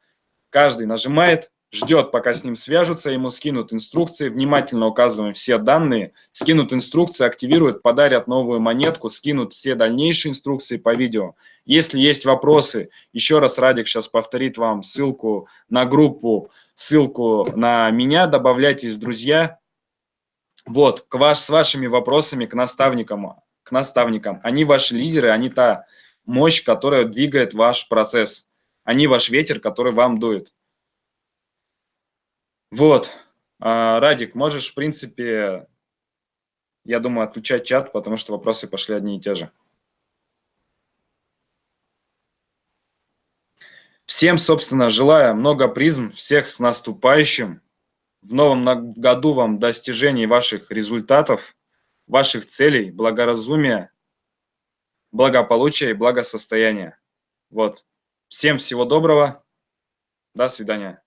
Каждый нажимает, ждет, пока с ним свяжутся, ему скинут инструкции, внимательно указываем все данные, скинут инструкции, активируют, подарят новую монетку, скинут все дальнейшие инструкции по видео. Если есть вопросы, еще раз Радик сейчас повторит вам ссылку на группу, ссылку на меня, добавляйтесь, друзья. Вот, к ваш, с вашими вопросами к наставникам, к наставникам. Они ваши лидеры, они та мощь, которая двигает ваш процесс. Они ваш ветер, который вам дует. Вот. А, Радик, можешь, в принципе, я думаю, отключать чат, потому что вопросы пошли одни и те же. Всем, собственно, желаю много призм, всех с наступающим. В новом году вам достижений ваших результатов, ваших целей, благоразумия, благополучия и благосостояния. Вот. Всем всего доброго. До свидания.